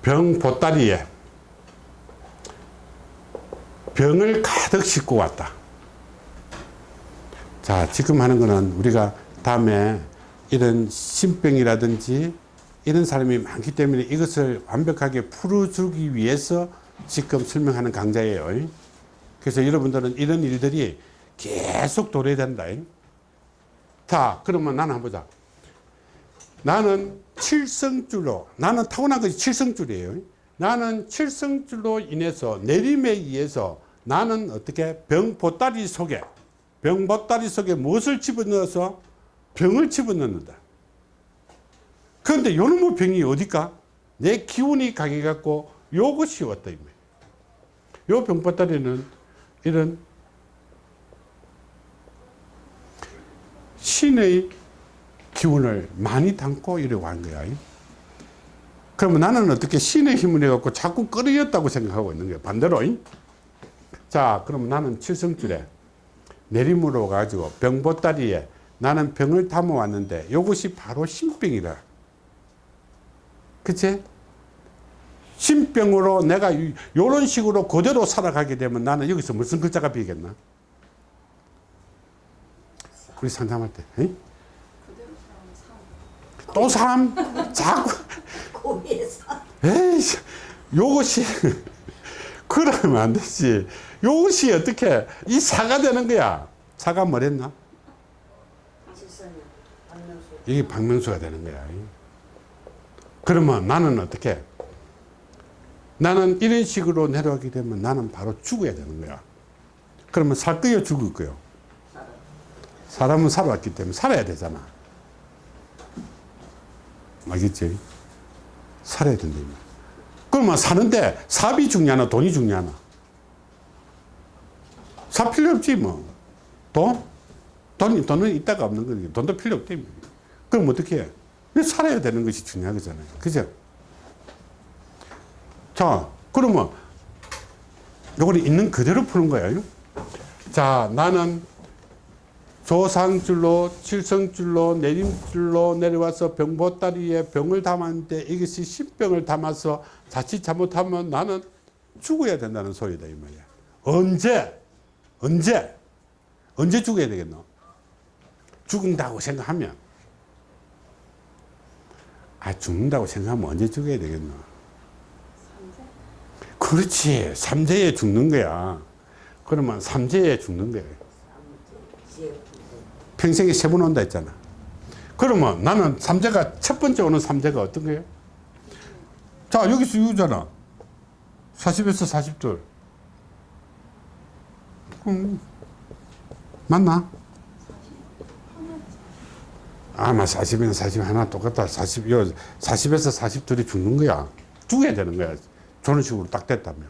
병보따리에 병을 가득 싣고 왔다. 자, 지금 하는 거는 우리가 다음에 이런 신병이라든지 이런 사람이 많기 때문에 이것을 완벽하게 풀어주기 위해서 지금 설명하는 강좌예요. 그래서 여러분들은 이런 일들이 계속 도래야 된다. 자, 그러면 나는 한번 보자. 나는 칠성줄로, 나는 타고난 것이 칠성줄이에요. 나는 칠성줄로 인해서 내림에 의해서 나는 어떻게 병보따리 속에 병보따리 속에 무엇을 집어넣어서 병을 집어넣는다. 그런데 요놈의 병이 어디까? 내 기운이 강해갖고 요것이 왔다. 요 병보따리는 이런 신의 기운을 많이 담고 이래 온 거야. 그러면 나는 어떻게 신의 힘을 해갖고 자꾸 끌어였다고 생각하고 있는 거예요. 반대로. 잉? 자, 그럼 나는 칠성줄에 내림으로 가지고 병보따리에 나는 병을 담아왔는데 이것이 바로 신병이라. 그치? 신병으로 내가 이런 식으로 그대로 살아가게 되면 나는 여기서 무슨 글자가 비겠나? 우리 상담할 때. 응? 또 삶? 자꾸. 에이씨, 요것이, 그러면 안 되지. 요것이 어떻게, 이 사가 되는 거야. 사가 뭐랬나? 이게 박명수가 되는 거야. 그러면 나는 어떻게? 나는 이런 식으로 내려가게 되면 나는 바로 죽어야 되는 거야. 그러면 살 거요, 죽을 거요? 사람은 살아왔기 때문에 살아야 되잖아. 알겠지? 살아야 된다. 그러면 사는데 삽이 중요하나 돈이 중요하나? 삽 필요 없지 뭐. 돈? 돈이, 돈은 있다가 없는 거니 돈도 필요. 뭐. 그럼 어떻게 해? 살아야 되는 것이 중요한 거잖아요. 그죠? 자, 그러면 요거는 있는 그대로 푸는 거예요. 자, 나는 조상줄로 칠성줄로 내림줄로 내려와서 병보따리에 병을 담았는데 이것이 신병을 담아서 자칫 잘못하면 나는 죽어야 된다는 소리다 이 말이야. 언제 언제 언제 죽어야 되겠노? 죽는다고 생각하면. 아 죽는다고 생각하면 언제 죽어야 되겠노? 그렇지 삼재에 죽는 거야. 그러면 삼재에 죽는 거야 평생에 세 번 온다 했잖아. 그러면 나는 삼재가 첫 번째 오는 삼재가 어떤 거예요? 자, 여기서 이거잖아. 40에서 40둘. 음, 맞나? 아마 40에는 40 하나 똑같다. 40, 요 40에서 40둘이 죽는 거야. 죽어야 되는 거야. 저런 식으로 딱 됐다면.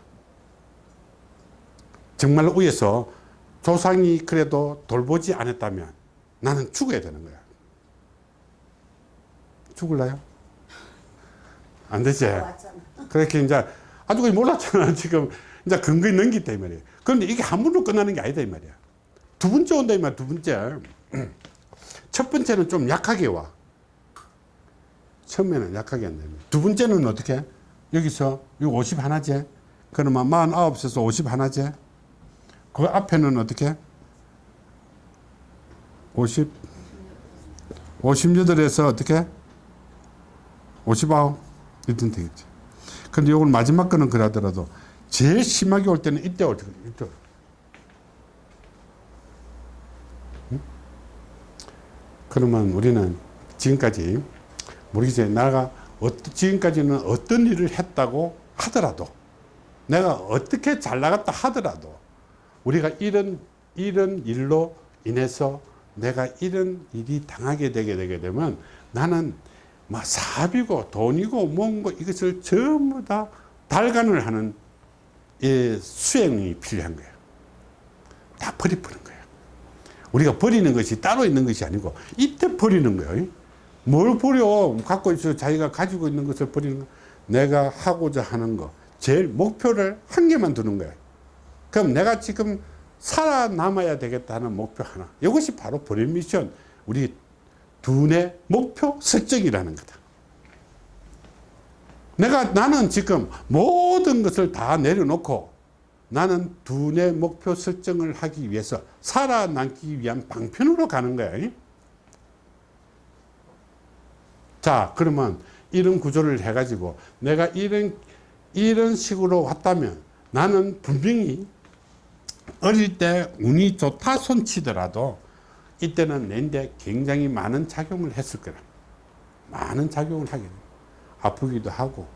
정말 위에서 조상이 그래도 돌보지 않았다면 나는 죽어야 되는 거야. 죽을라요? 안 되지? 왔잖아 그렇게 이제 아주 몰랐잖아. 지금 이제 근거에 이 말이야. 그런데 이게 한 번으로 끝나는 게 아니다 이 말이야. 두 번째 온다 이 말이야. 두 번째. 첫 번째는 좀 약하게 와. 처음에는 약하게 한다. 이 말이야. 두 번째는 어떻게? 여기서 이거 50 하나제. 그러면 49에서 50 하나제. 그 앞에는 어떻게? 50 58에서 어떻게? 59 이든 되겠지. 근데 요걸 마지막 거는 그러더라도 제일 심하게 올 때는 이때 올 때, 이때. 응? 그러면 우리는 지금까지 모르겠어요. 내가 지금까지는 어떤 일을 했다고 하더라도 내가 어떻게 잘 나갔다 하더라도 우리가 이런 이런 일로 인해서 내가 이런 일이 당하게 되게 되게 되면 나는 막 사비고 돈이고 뭔고 이것을 전부 다 달간을 하는 이 수행이 필요한 거예요. 다 버리버는 거예요. 우리가 버리는 것이 따로 있는 것이 아니고 이때 버리는 거예요. 뭘 버려? 갖고 있어 자기가 가지고 있는 것을 버리는 거. 내가 하고자 하는 거. 제일 목표를 한 개만 두는 거예요. 그럼 내가 지금 살아남아야 되겠다는 목표 하나. 이것이 바로 버릴 미션. 우리 두뇌 목표 설정이라는 거다. 내가 나는 지금 모든 것을 다 내려놓고 나는 두뇌 목표 설정을 하기 위해서 살아남기 위한 방편으로 가는 거야. 자, 그러면 이런 구조를 해가지고 내가 이런 이런 식으로 왔다면 나는 분명히 어릴 때 운이 좋다 손치더라도 이때는 내인데 굉장히 많은 작용을 했을 거라. 많은 작용을 하게 돼. 아프기도 하고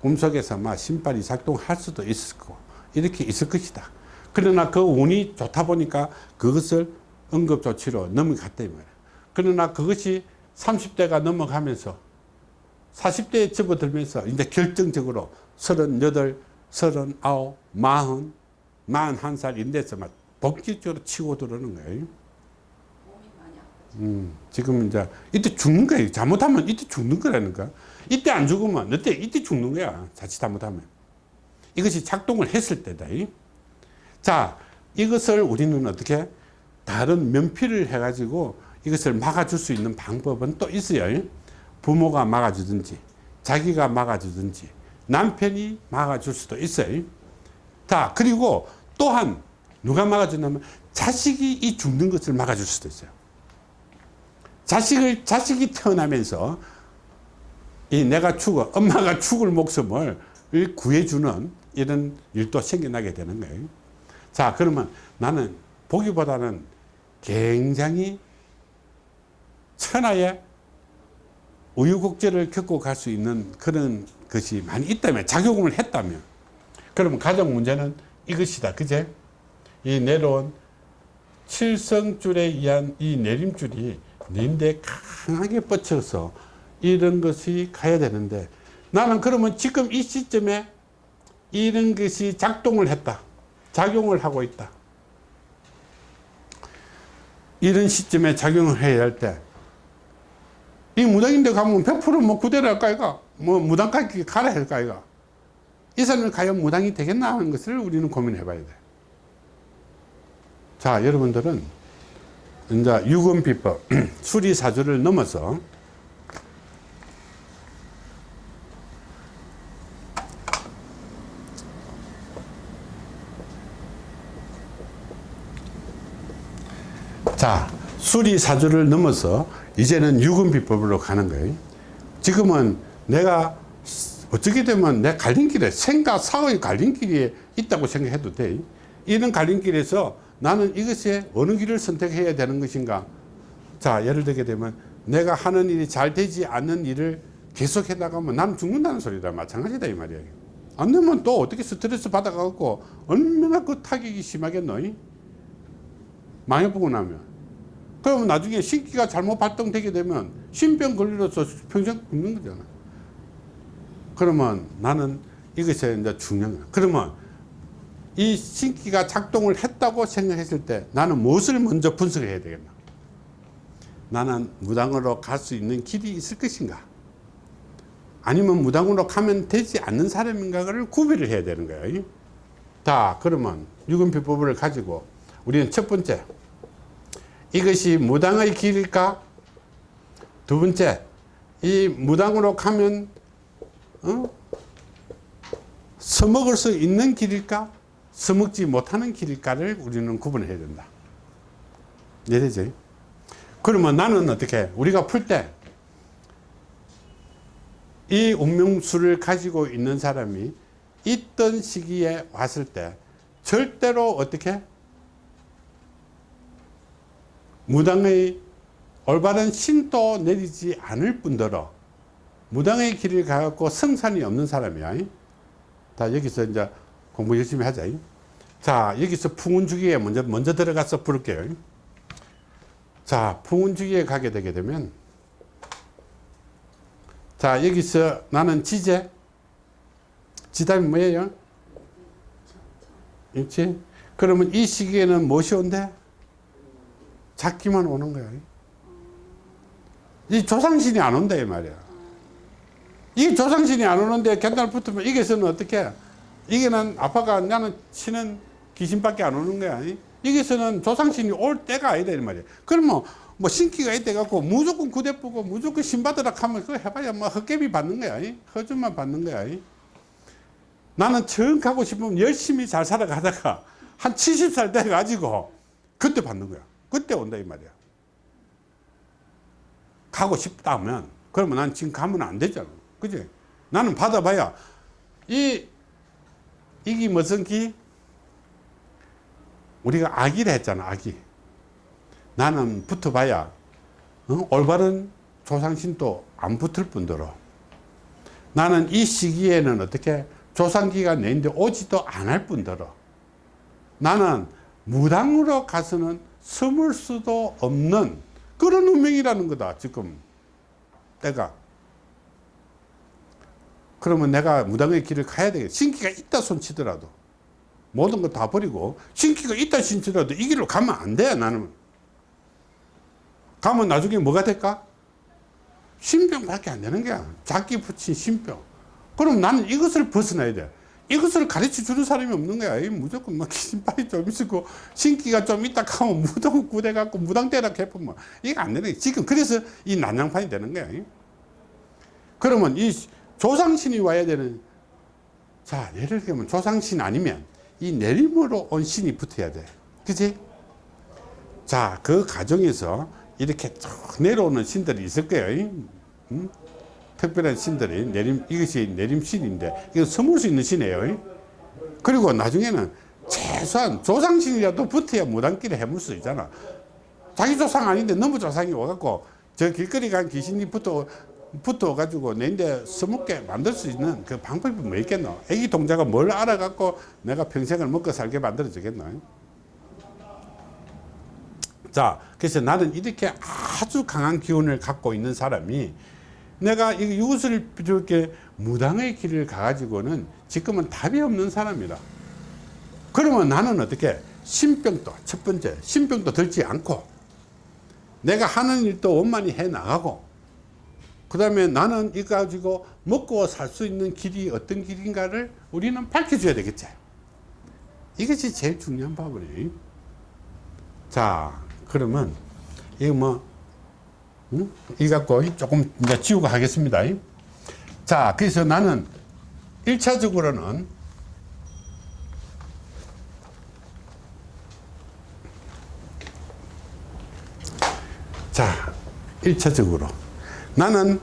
꿈속에서 막 신발이 작동할 수도 있을 거고 이렇게 있을 것이다. 그러나 그 운이 좋다 보니까 그것을 응급조치로 넘어갔다 이 말이야. 그러나 그것이 30대가 넘어가면서 40대에 접어들면서 이제 결정적으로 38, 39, 40, 41살 인데서 막 본격적으로 치고 들어오는 거예요. 음, 지금 이제 이때 죽는 거예요. 잘못하면 이때 죽는 거라니까. 이때 안 죽으면 이때 이때 죽는 거야. 자칫 잘못하면. 이것이 작동을 했을 때다. 이. 자, 이것을 우리는 어떻게 다른 면피를 해가지고 이것을 막아줄 수 있는 방법은 또 있어요. 부모가 막아주든지, 자기가 막아주든지, 남편이 막아줄 수도 있어요. 자, 그리고 또한 누가 막아주냐면 자식이 이 죽는 것을 막아줄 수도 있어요. 자식을, 자식이 태어나면서 이 내가 죽어, 엄마가 죽을 목숨을 구해주는 이런 일도 생겨나게 되는 거예요. 자, 그러면 나는 보기보다는 굉장히 천하의 우유곡절을 겪고 갈 수 있는 그런 것이 많이 있다면, 작용을 했다면, 그러면 가장 문제는 이것이다. 그제? 이 내려온 칠성줄에 의한 이 내림줄이 내인데 강하게 뻗쳐서 이런 것이 가야 되는데 나는 그러면 지금 이 시점에 이런 것이 작동을 했다. 작용을 하고 있다. 이런 시점에 작용을 해야 할 때, 이 무당인데 가면 100%뭐 구대를 할까, 이가? 뭐 무당까지 가라 할까, 이가? 이 사람이 과연 무당이 되겠나 하는 것을 우리는 고민해 봐야 돼. 자, 여러분들은 이제 유금비법, 수리사주를 넘어서 자, 수리사주를 넘어서 이제는 유금비법으로 가는 거예요. 지금은 내가 어떻게 되면 내 갈림길에 생과 사의 갈림길에 있다고 생각해도 돼. 이런 갈림길에서 나는 이것에 어느 길을 선택해야 되는 것인가. 자, 예를 들게 되면 내가 하는 일이 잘 되지 않는 일을 계속 해 나가면 나는 죽는다는 소리다. 마찬가지다 이 말이야. 안 되면 또 어떻게 스트레스 받아갖고 얼마나 그 타격이 심하겠노? 망해보고 나면. 그러면 나중에 신기가 잘못 발동되게 되면 신병 걸려서 평생 죽는 거잖아. 그러면 나는 이것이 이제 중요한 거야. 그러면 이 신기가 작동을 했다고 생각했을 때 나는 무엇을 먼저 분석해야 되겠나? 나는 무당으로 갈 수 있는 길이 있을 것인가? 아니면 무당으로 가면 되지 않는 사람인가를 구별을 해야 되는 거예요. 자, 그러면 유금비법을 가지고 우리는 첫 번째, 이것이 무당의 길일까? 두 번째, 이 무당으로 가면 어? 서먹을 수 있는 길일까? 서먹지 못하는 길일까를 우리는 구분해야 된다. 이해되죠? 그러면 나는 어떻게 우리가 풀 때 이 운명수를 가지고 있는 사람이 있던 시기에 왔을 때 절대로 어떻게 무당의 올바른 신도 내리지 않을 뿐더러 무당의 길을 가갖고 성산이 없는 사람이야. 다 여기서 이제 공부 열심히 하자. 자, 여기서 풍운주기에 먼저, 먼저 들어가서 부를게요. 자, 풍운주기에 가게 되게 되면, 자, 여기서 나는 지제, 지담이 뭐예요? 있지? 그러면 이 시기에는 무엇이 온대? 잡기만 오는 거야. 이 조상신이 안 온다, 이 말이야. 이 조상신이 안 오는데 견달 붙으면 이게서는 어떻게? 이게는 아빠가 나는 치는 귀신밖에 안 오는 거야. 이게서는 조상신이 올 때가 아니다, 이 말이야. 그러면 뭐 신기가 있대 갖고 무조건 구대 보고 무조건 신 받으라 하면 그거 해봐야 뭐 헛개비 받는 거야. 허준만 받는 거야. 나는 정 가고 싶으면 열심히 잘 살아가다가 한 70살 돼 가지고 그때 받는 거야. 그때 온다 이 말이야. 가고 싶다면 그러면 난 지금 가면 안 되잖아. 그지? 나는 받아봐야 이 이게 무슨 기? 우리가 아기를 했잖아 아기. 나는 붙어봐야 어? 올바른 조상신도 안 붙을 뿐더러 나는 이 시기에는 어떻게 조상기가 내인데 오지도 않을 뿐더러 나는 무당으로 가서는 숨을 수도 없는 그런 운명이라는 거다 지금 때가 그러면 내가 무당의 길을 가야 되겠 신기가 있다 손치더라도 모든 거 다 버리고 신기가 있다 신치더라도 이 길로 가면 안 돼 나는 가면 나중에 뭐가 될까? 신병밖에 안 되는 거야. 자기 붙인 신병. 그럼 나는 이것을 벗어나야 돼. 이것을 가르쳐 주는 사람이 없는 거야. 이 무조건 막 신발이 좀 있고 신기가 좀 있다 하면 무당 구대 갖고 무당대라 해보면 이거 안 거야. 지금 그래서 이 난장판이 되는 거야. 그러면 이 조상신이 와야 되는 자 예를 들면 조상신 아니면 이 내림으로 온 신이 붙어야 돼. 그지? 자, 그 과정에서 이렇게 쭉 내려오는 신들이 있을 거예요. 음? 특별한 신들이 내림, 이것이 내림신인데, 이거 숨을 수 있는 신이에요. 그리고 나중에는 최소한 조상신이라도 붙어야 무당길에 해물 수 있잖아. 자기 조상 아닌데 너무 조상이 와갖고 저 길거리 간 귀신이 붙어, 붙어가지고 내인데 서먹게 만들 수 있는 그 방법이 뭐 있겠노? 애기 동자가 뭘 알아갖고 내가 평생을 먹고 살게 만들어주겠노? 자, 그래서 나는 이렇게 아주 강한 기운을 갖고 있는 사람이 내가 이- 이것을 이렇게 무당의 길을 가가지고는 지금은 답이 없는 사람이다. 그러면 나는 어떻게 신병도 첫 번째 신병도 들지 않고 내가 하는 일도 원만히 해 나가고 그 다음에 나는 이거 가지고 먹고 살 수 있는 길이 어떤 길인가를 우리는 밝혀줘야 되겠지. 이것이 제일 중요한 바보네. 자, 그러면 이거 뭐 응? 이 갖고 조금 이제 지우고 하겠습니다. 자, 그래서 나는 1차적으로는 자, 1차적으로 나는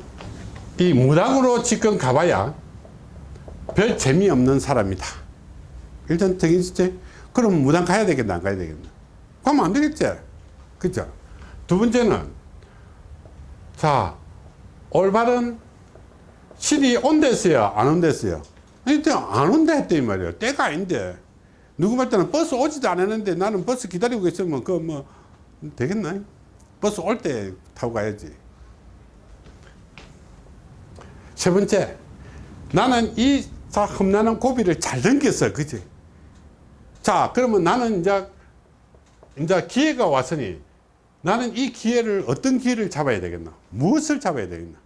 이 무당으로 지금 가봐야 별 재미없는 사람이다. 일단 정해지지? 그럼 무당 가야 되겠나, 안 가야 되겠나? 가면 안 되겠지? 그죠? 두 번째는, 자, 올바른 신이 온댔어요? 안 온댔어요? 안 온다 했더니 말이에요. 때가 아닌데. 누구 말 때는 버스 오지도 않았는데 나는 버스 기다리고 있으면 그 뭐, 되겠나? 버스 올 때 타고 가야지. 세 번째, 나는 이 자, 험난한 고비를 잘 넘겼어. 그지? 자, 그러면 나는 이제, 이제 기회가 왔으니 나는 이 기회를 어떤 기회를 잡아야 되겠나? 무엇을 잡아야 되겠나?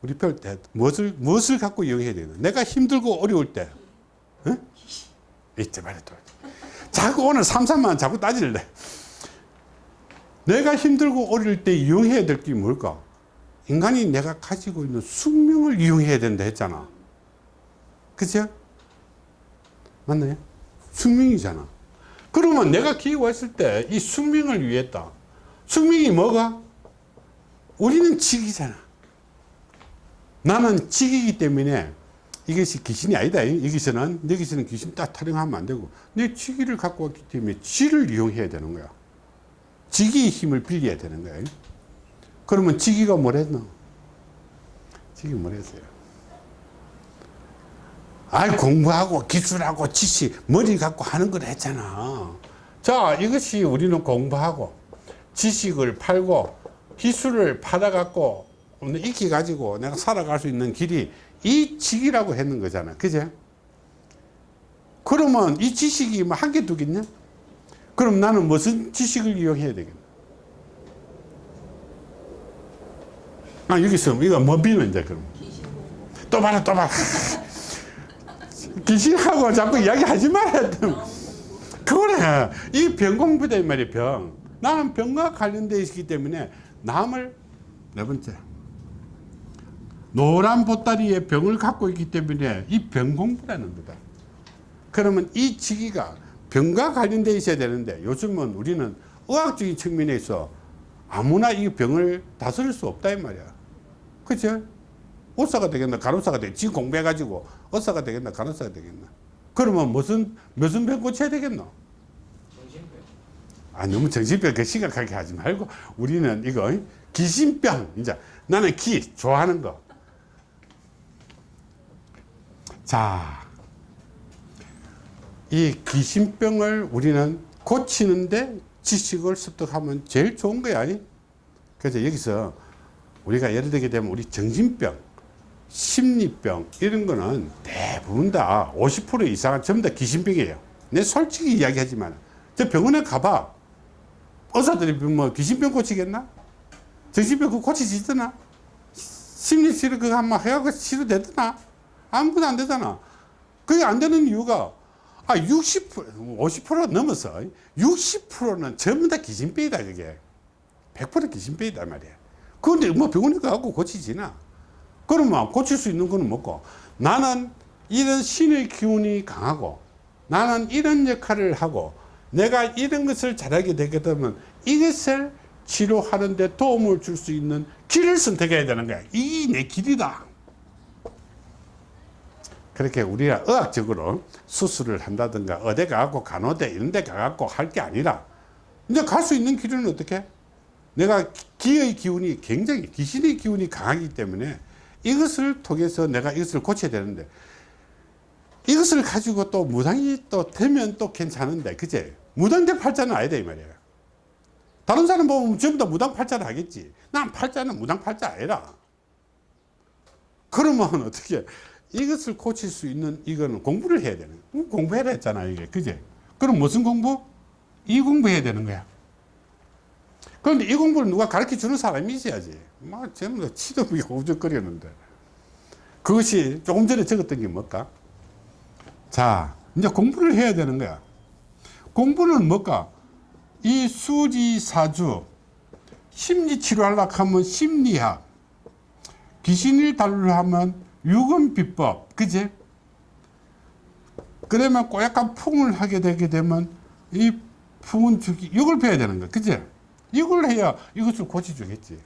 우리 별 때, 무엇을, 무엇을 갖고 이용해야 되나? 내가 힘들고 어려울 때, 응? 이때 말이야, 자꾸 오늘 삼삼만 자꾸 따질래. 내가 힘들고 어릴 때 이용해야 될 게 뭘까? 인간이 내가 가지고 있는 숙명을 이용해야 된다 했잖아. 그죠? 맞나요? 숙명이잖아. 그러면 내가 기회 왔을 때 이 숙명을 위했다. 숙명이 뭐가? 우리는 직이잖아. 나는 직이기 때문에 이것이 귀신이 아니다. 여기서는, 여기서는 귀신 딱 타령하면 안 되고, 내 직위를 갖고 왔기 때문에 지를 이용해야 되는 거야. 직위의 힘을 빌려야 되는 거야. 그러면 직위가 뭐랬노? 직위 뭐랬어요? 아이, 공부하고 기술하고 지식, 머리 갖고 하는 걸 했잖아. 자, 이것이 우리는 공부하고 지식을 팔고 기술을 받아갖고 익히 가지고 내가 살아갈 수 있는 길이 이 직이라고 했는 거잖아. 그제? 그러면 이 지식이 뭐 한 개 두겠냐? 그럼 나는 무슨 지식을 이용해야 되겠나? 아, 여기서 이거 뭐 비는 이제 그럼. 또 봐라, 또 봐라. 귀신하고 자꾸 이야기하지 말아야 돼. 그래. 이 병 공부다, 이 말이야, 병. 나는 병과 관련되어 있기 때문에 남을, 네 번째. 노란 보따리에 병을 갖고 있기 때문에 이 병 공부라는 거다. 그러면 이 직위가 병과 관련되어 있어야 되는데 요즘은 우리는 의학적인 측면에 있어 아무나 이 병을 다스릴 수 없다, 이 말이야. 그죠? 의사가 되겠나, 간호사가 되겠나, 지금 공부해가지고 의사가 되겠나, 간호사가 되겠나. 그러면 무슨, 무슨 병 고쳐야 되겠노? 정신병. 아, 너무 정신병 그 심각하게 하지 말고 우리는 이거 기신병. 이제 나는 기, 좋아하는 거. 자, 이 귀신병을 우리는 고치는데 지식을 습득하면 제일 좋은 거야. 그래서 여기서 우리가 예를 들게 되면 우리 정신병, 심리병 이런 거는 대부분 다 50% 이상은 전부 다 귀신병이에요. 내 솔직히 이야기하지만 저 병원에 가봐. 의사들이 뭐 귀신병 고치겠나? 저 집에 그 고치지더나? 심리치료 그거 한번 해갖고 치료되더나? 아무것도 안 되잖아. 그게 안 되는 이유가, 아, 60%, 50% 넘어서 60%는 전부 다 기진병이다, 그게. 100% 기진병이다, 말이야. 그런데 뭐 병원에 가고 고치지나? 그러면 고칠 수 있는 거는 뭐고? 나는 이런 신의 기운이 강하고, 나는 이런 역할을 하고, 내가 이런 것을 잘하게 되게 되면 이것을 치료하는 데 도움을 줄 수 있는 길을 선택해야 되는 거야. 이 내 길이다. 그렇게 우리가 의학적으로 수술을 한다든가 어디 가갖고 간호대 이런 데 가갖고 할 게 아니라 이제 갈 수 있는 길은 어떻게? 내가 기의 기운이 굉장히 귀신의 기운이 강하기 때문에 이것을 통해서 내가 이것을 고쳐야 되는데 이것을 가지고 또 무당이 또 되면 또 괜찮은데 그제? 무당대 팔자는 아니다 이 말이야 다른 사람 보면 전부 다 무당 팔자를 하겠지. 난 팔자는 무당 팔자 아니라. 그러면 어떻게 이것을 고칠 수 있는 이거는 공부를 해야 되는 거야. 공부해라 했잖아 이게. 그제? 그럼 무슨 공부? 이 공부해야 되는 거야 그런데 이 공부를 누가 가르쳐 주는 사람이 있어야지 막 전부 다 치도 못하고 우적거리는데 그것이 조금 전에 적었던 게 뭘까? 자, 이제 공부를 해야 되는 거야. 공부는 뭘까? 이 수지사주, 심리치료하려고 하면 심리학, 귀신을 다루려 하면 유금비법, 그지? 그러면 꼬약간 풍을 하게 되게 되면 이 풍은 주기, 이걸 배워야 되는 거야. 그지? 이걸 해야 이것을 고쳐주겠지.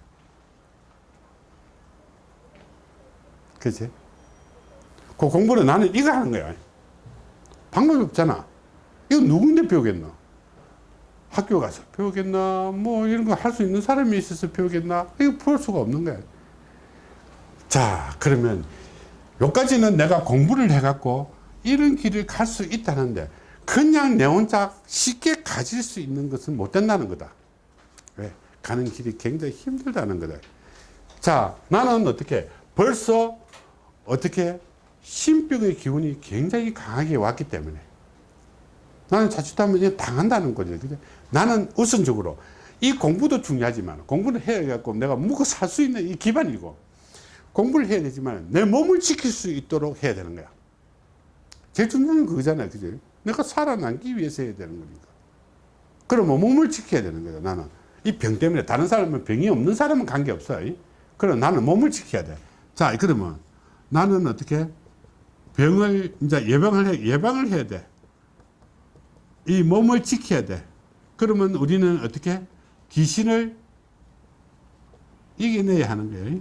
그지? 그 공부는 나는 이거 하는 거야. 방법이 없잖아. 이거 누군데 배우겠나? 학교 가서 배우겠나? 뭐 이런 거 할 수 있는 사람이 있어서 배우겠나? 이거 볼 수가 없는 거야. 자, 그러면 여기까지는 내가 공부를 해갖고 이런 길을 갈 수 있다는데 그냥 내 혼자 쉽게 가질 수 있는 것은 못 된다는 거다. 왜? 가는 길이 굉장히 힘들다는 거다. 자, 나는 어떻게 벌써 어떻게 신병의 기운이 굉장히 강하게 왔기 때문에 나는 자칫하면 당한다는 거죠. 그죠? 나는 우선적으로 이 공부도 중요하지만 공부를 해야 갖고 내가 먹고 살 수 있는 이 기반이고 공부를 해야 되지만 내 몸을 지킬 수 있도록 해야 되는 거야. 제일 중요한 건 그거잖아요. 그죠? 내가 살아남기 위해서 해야 되는 거니까. 그러면 몸을 지켜야 되는 거야. 나는 이 병 때문에 다른 사람은 병이 없는 사람은 관계없어. 그럼 나는 몸을 지켜야 돼. 자, 그러면 나는 어떻게 병을 이제 예방을 해, 예방을 해야 돼. 이 몸을 지켜야 돼. 그러면 우리는 어떻게 귀신을 이겨내야 하는 거예요.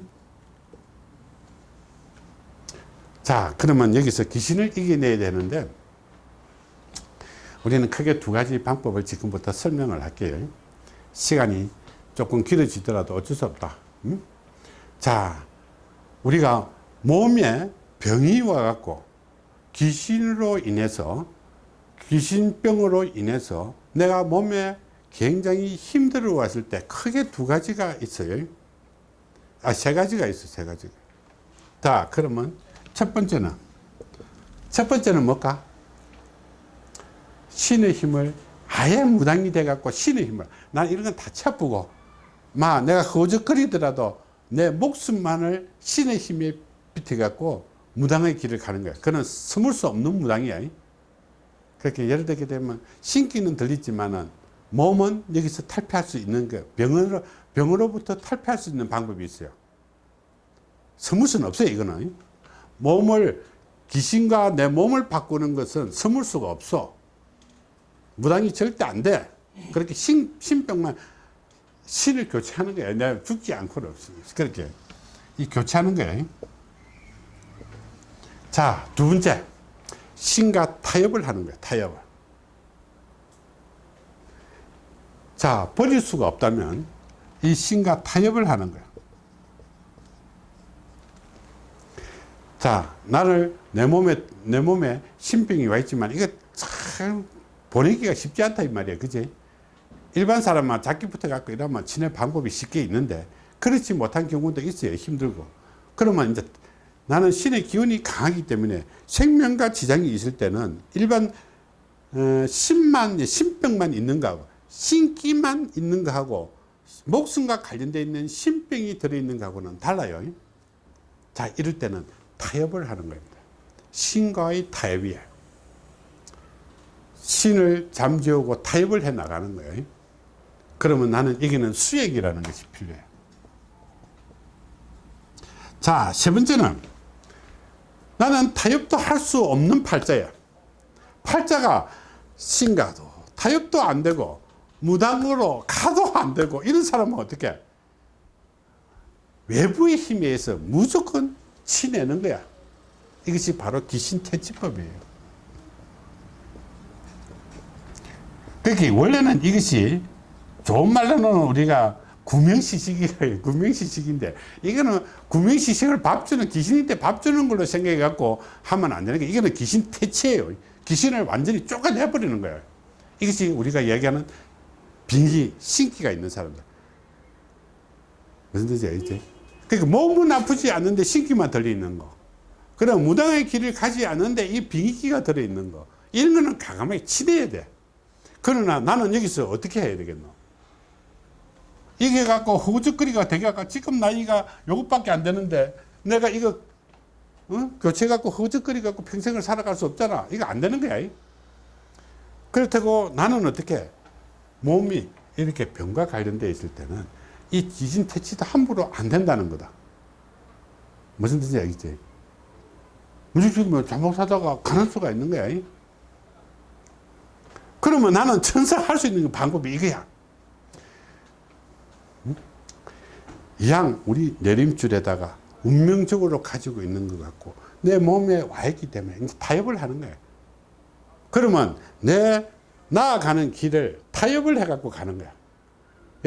자, 그러면 여기서 귀신을 이겨내야 되는데 우리는 크게 두 가지 방법을 지금부터 설명을 할게요. 시간이 조금 길어지더라도 어쩔 수 없다. 음? 자, 우리가 몸에 병이 와갖고 귀신으로 인해서 귀신병으로 인해서 내가 몸에 굉장히 힘들어 왔을 때 크게 두 가지가 있어요. 아, 세 가지가 있어, 세 가지가. 자, 그러면 첫 번째는, 첫 번째는 뭘까? 신의 힘을 아예 무당이 돼갖고 신의 힘을, 난 이런 건 다 쳐보고, 막 내가 허적거리더라도 내 목숨만을 신의 힘에 비춰갖고 무당의 길을 가는 거야. 그는 스물 수 없는 무당이야. 그렇게 예를 들게 되면 신기는 들리지만은 몸은 여기서 탈피할 수 있는 거 병으로 병으로부터 탈피할 수 있는 방법이 있어요. 스물 수는 없어요. 이거는 몸을 귀신과 내 몸을 바꾸는 것은 스물 수가 없어. 무당이 절대 안 돼. 그렇게 신, 신병만 신을 교체하는 거야. 내가 죽지 않고는 없어. 그렇게 이 교체하는 거야. 자, 두 번째. 신과 타협을 하는 거야. 타협을. 자, 버릴 수가 없다면 이 신과 타협을 하는 거야. 자, 나를 내 몸에 내 몸에 신병이 와 있지만 이게 참 보내기가 쉽지 않다 이 말이야. 그지? 일반 사람만 붙어 갖고 이러면 친해 방법이 쉽게 있는데 그렇지 못한 경우도 있어요. 힘들고. 그러면 이제 나는 신의 기운이 강하기 때문에 생명과 지장이 있을 때는 일반 어, 신만 신병만 있는 거하고 신기만 있는 거하고 목숨과 관련되어 있는 신병이 들어있는 거하고는 달라요. 자, 이럴 때는 타협을 하는 겁니다. 신과의 타협이에요. 신을 잠재우고 타협을 해 나가는 거예요. 그러면 나는 이기는 수액이라는 것이 필요해요. 자, 세 번째는 나는 타협도 할 수 없는 팔자야. 팔자가 신가도 타협도 안 되고 무당으로 가도 안 되고 이런 사람은 어떻게 외부의 힘에 의해서 무조건 치내는 거야. 이것이 바로 귀신 퇴치법이에요. 그러니까 원래는 이것이 좋은 말로는 우리가 구명시식이래요. 구명시식인데 이거는 구명시식을 밥 주는 귀신한테 밥 주는 걸로 생각해 갖고 하면 안 되는 게 이거는 귀신 퇴치예요. 귀신을 완전히 쫓아내 버리는 거예요. 이것이 우리가 얘기하는 빙기, 신기가 있는 사람들. 무슨 뜻인지 알지? 그러니까 몸은 아프지 않는데 신기만 들어있는 거. 그럼 무당의 길을 가지 않는데 이 빙기가 들어있는 거. 이런 거는 과감하게 치대야 돼. 그러나 나는 여기서 어떻게 해야 되겠노? 이게 갖고 허우적거리가 되게 갖고 지금 나이가 요것밖에 안 되는데 내가 이거 어? 교체 갖고 허우적거리 갖고 평생을 살아갈 수 없잖아. 이거 안 되는 거야. 그렇다고 나는 어떻게 몸이 이렇게 병과 관련되어 있을 때는 이 지진 퇴치도 함부로 안 된다는 거다. 무슨 뜻인지 알겠지? 무조건 잠복 사다가 가는 수가 있는 거야. 그러면 나는 천사 할 수 있는 방법이 이거야. 이양 우리 내림줄에다가 운명적으로 가지고 있는 것 같고 내 몸에 와 있기 때문에 타협을 하는 거야. 그러면 내 나아가는 길을 타협을 해갖고 가는 거야.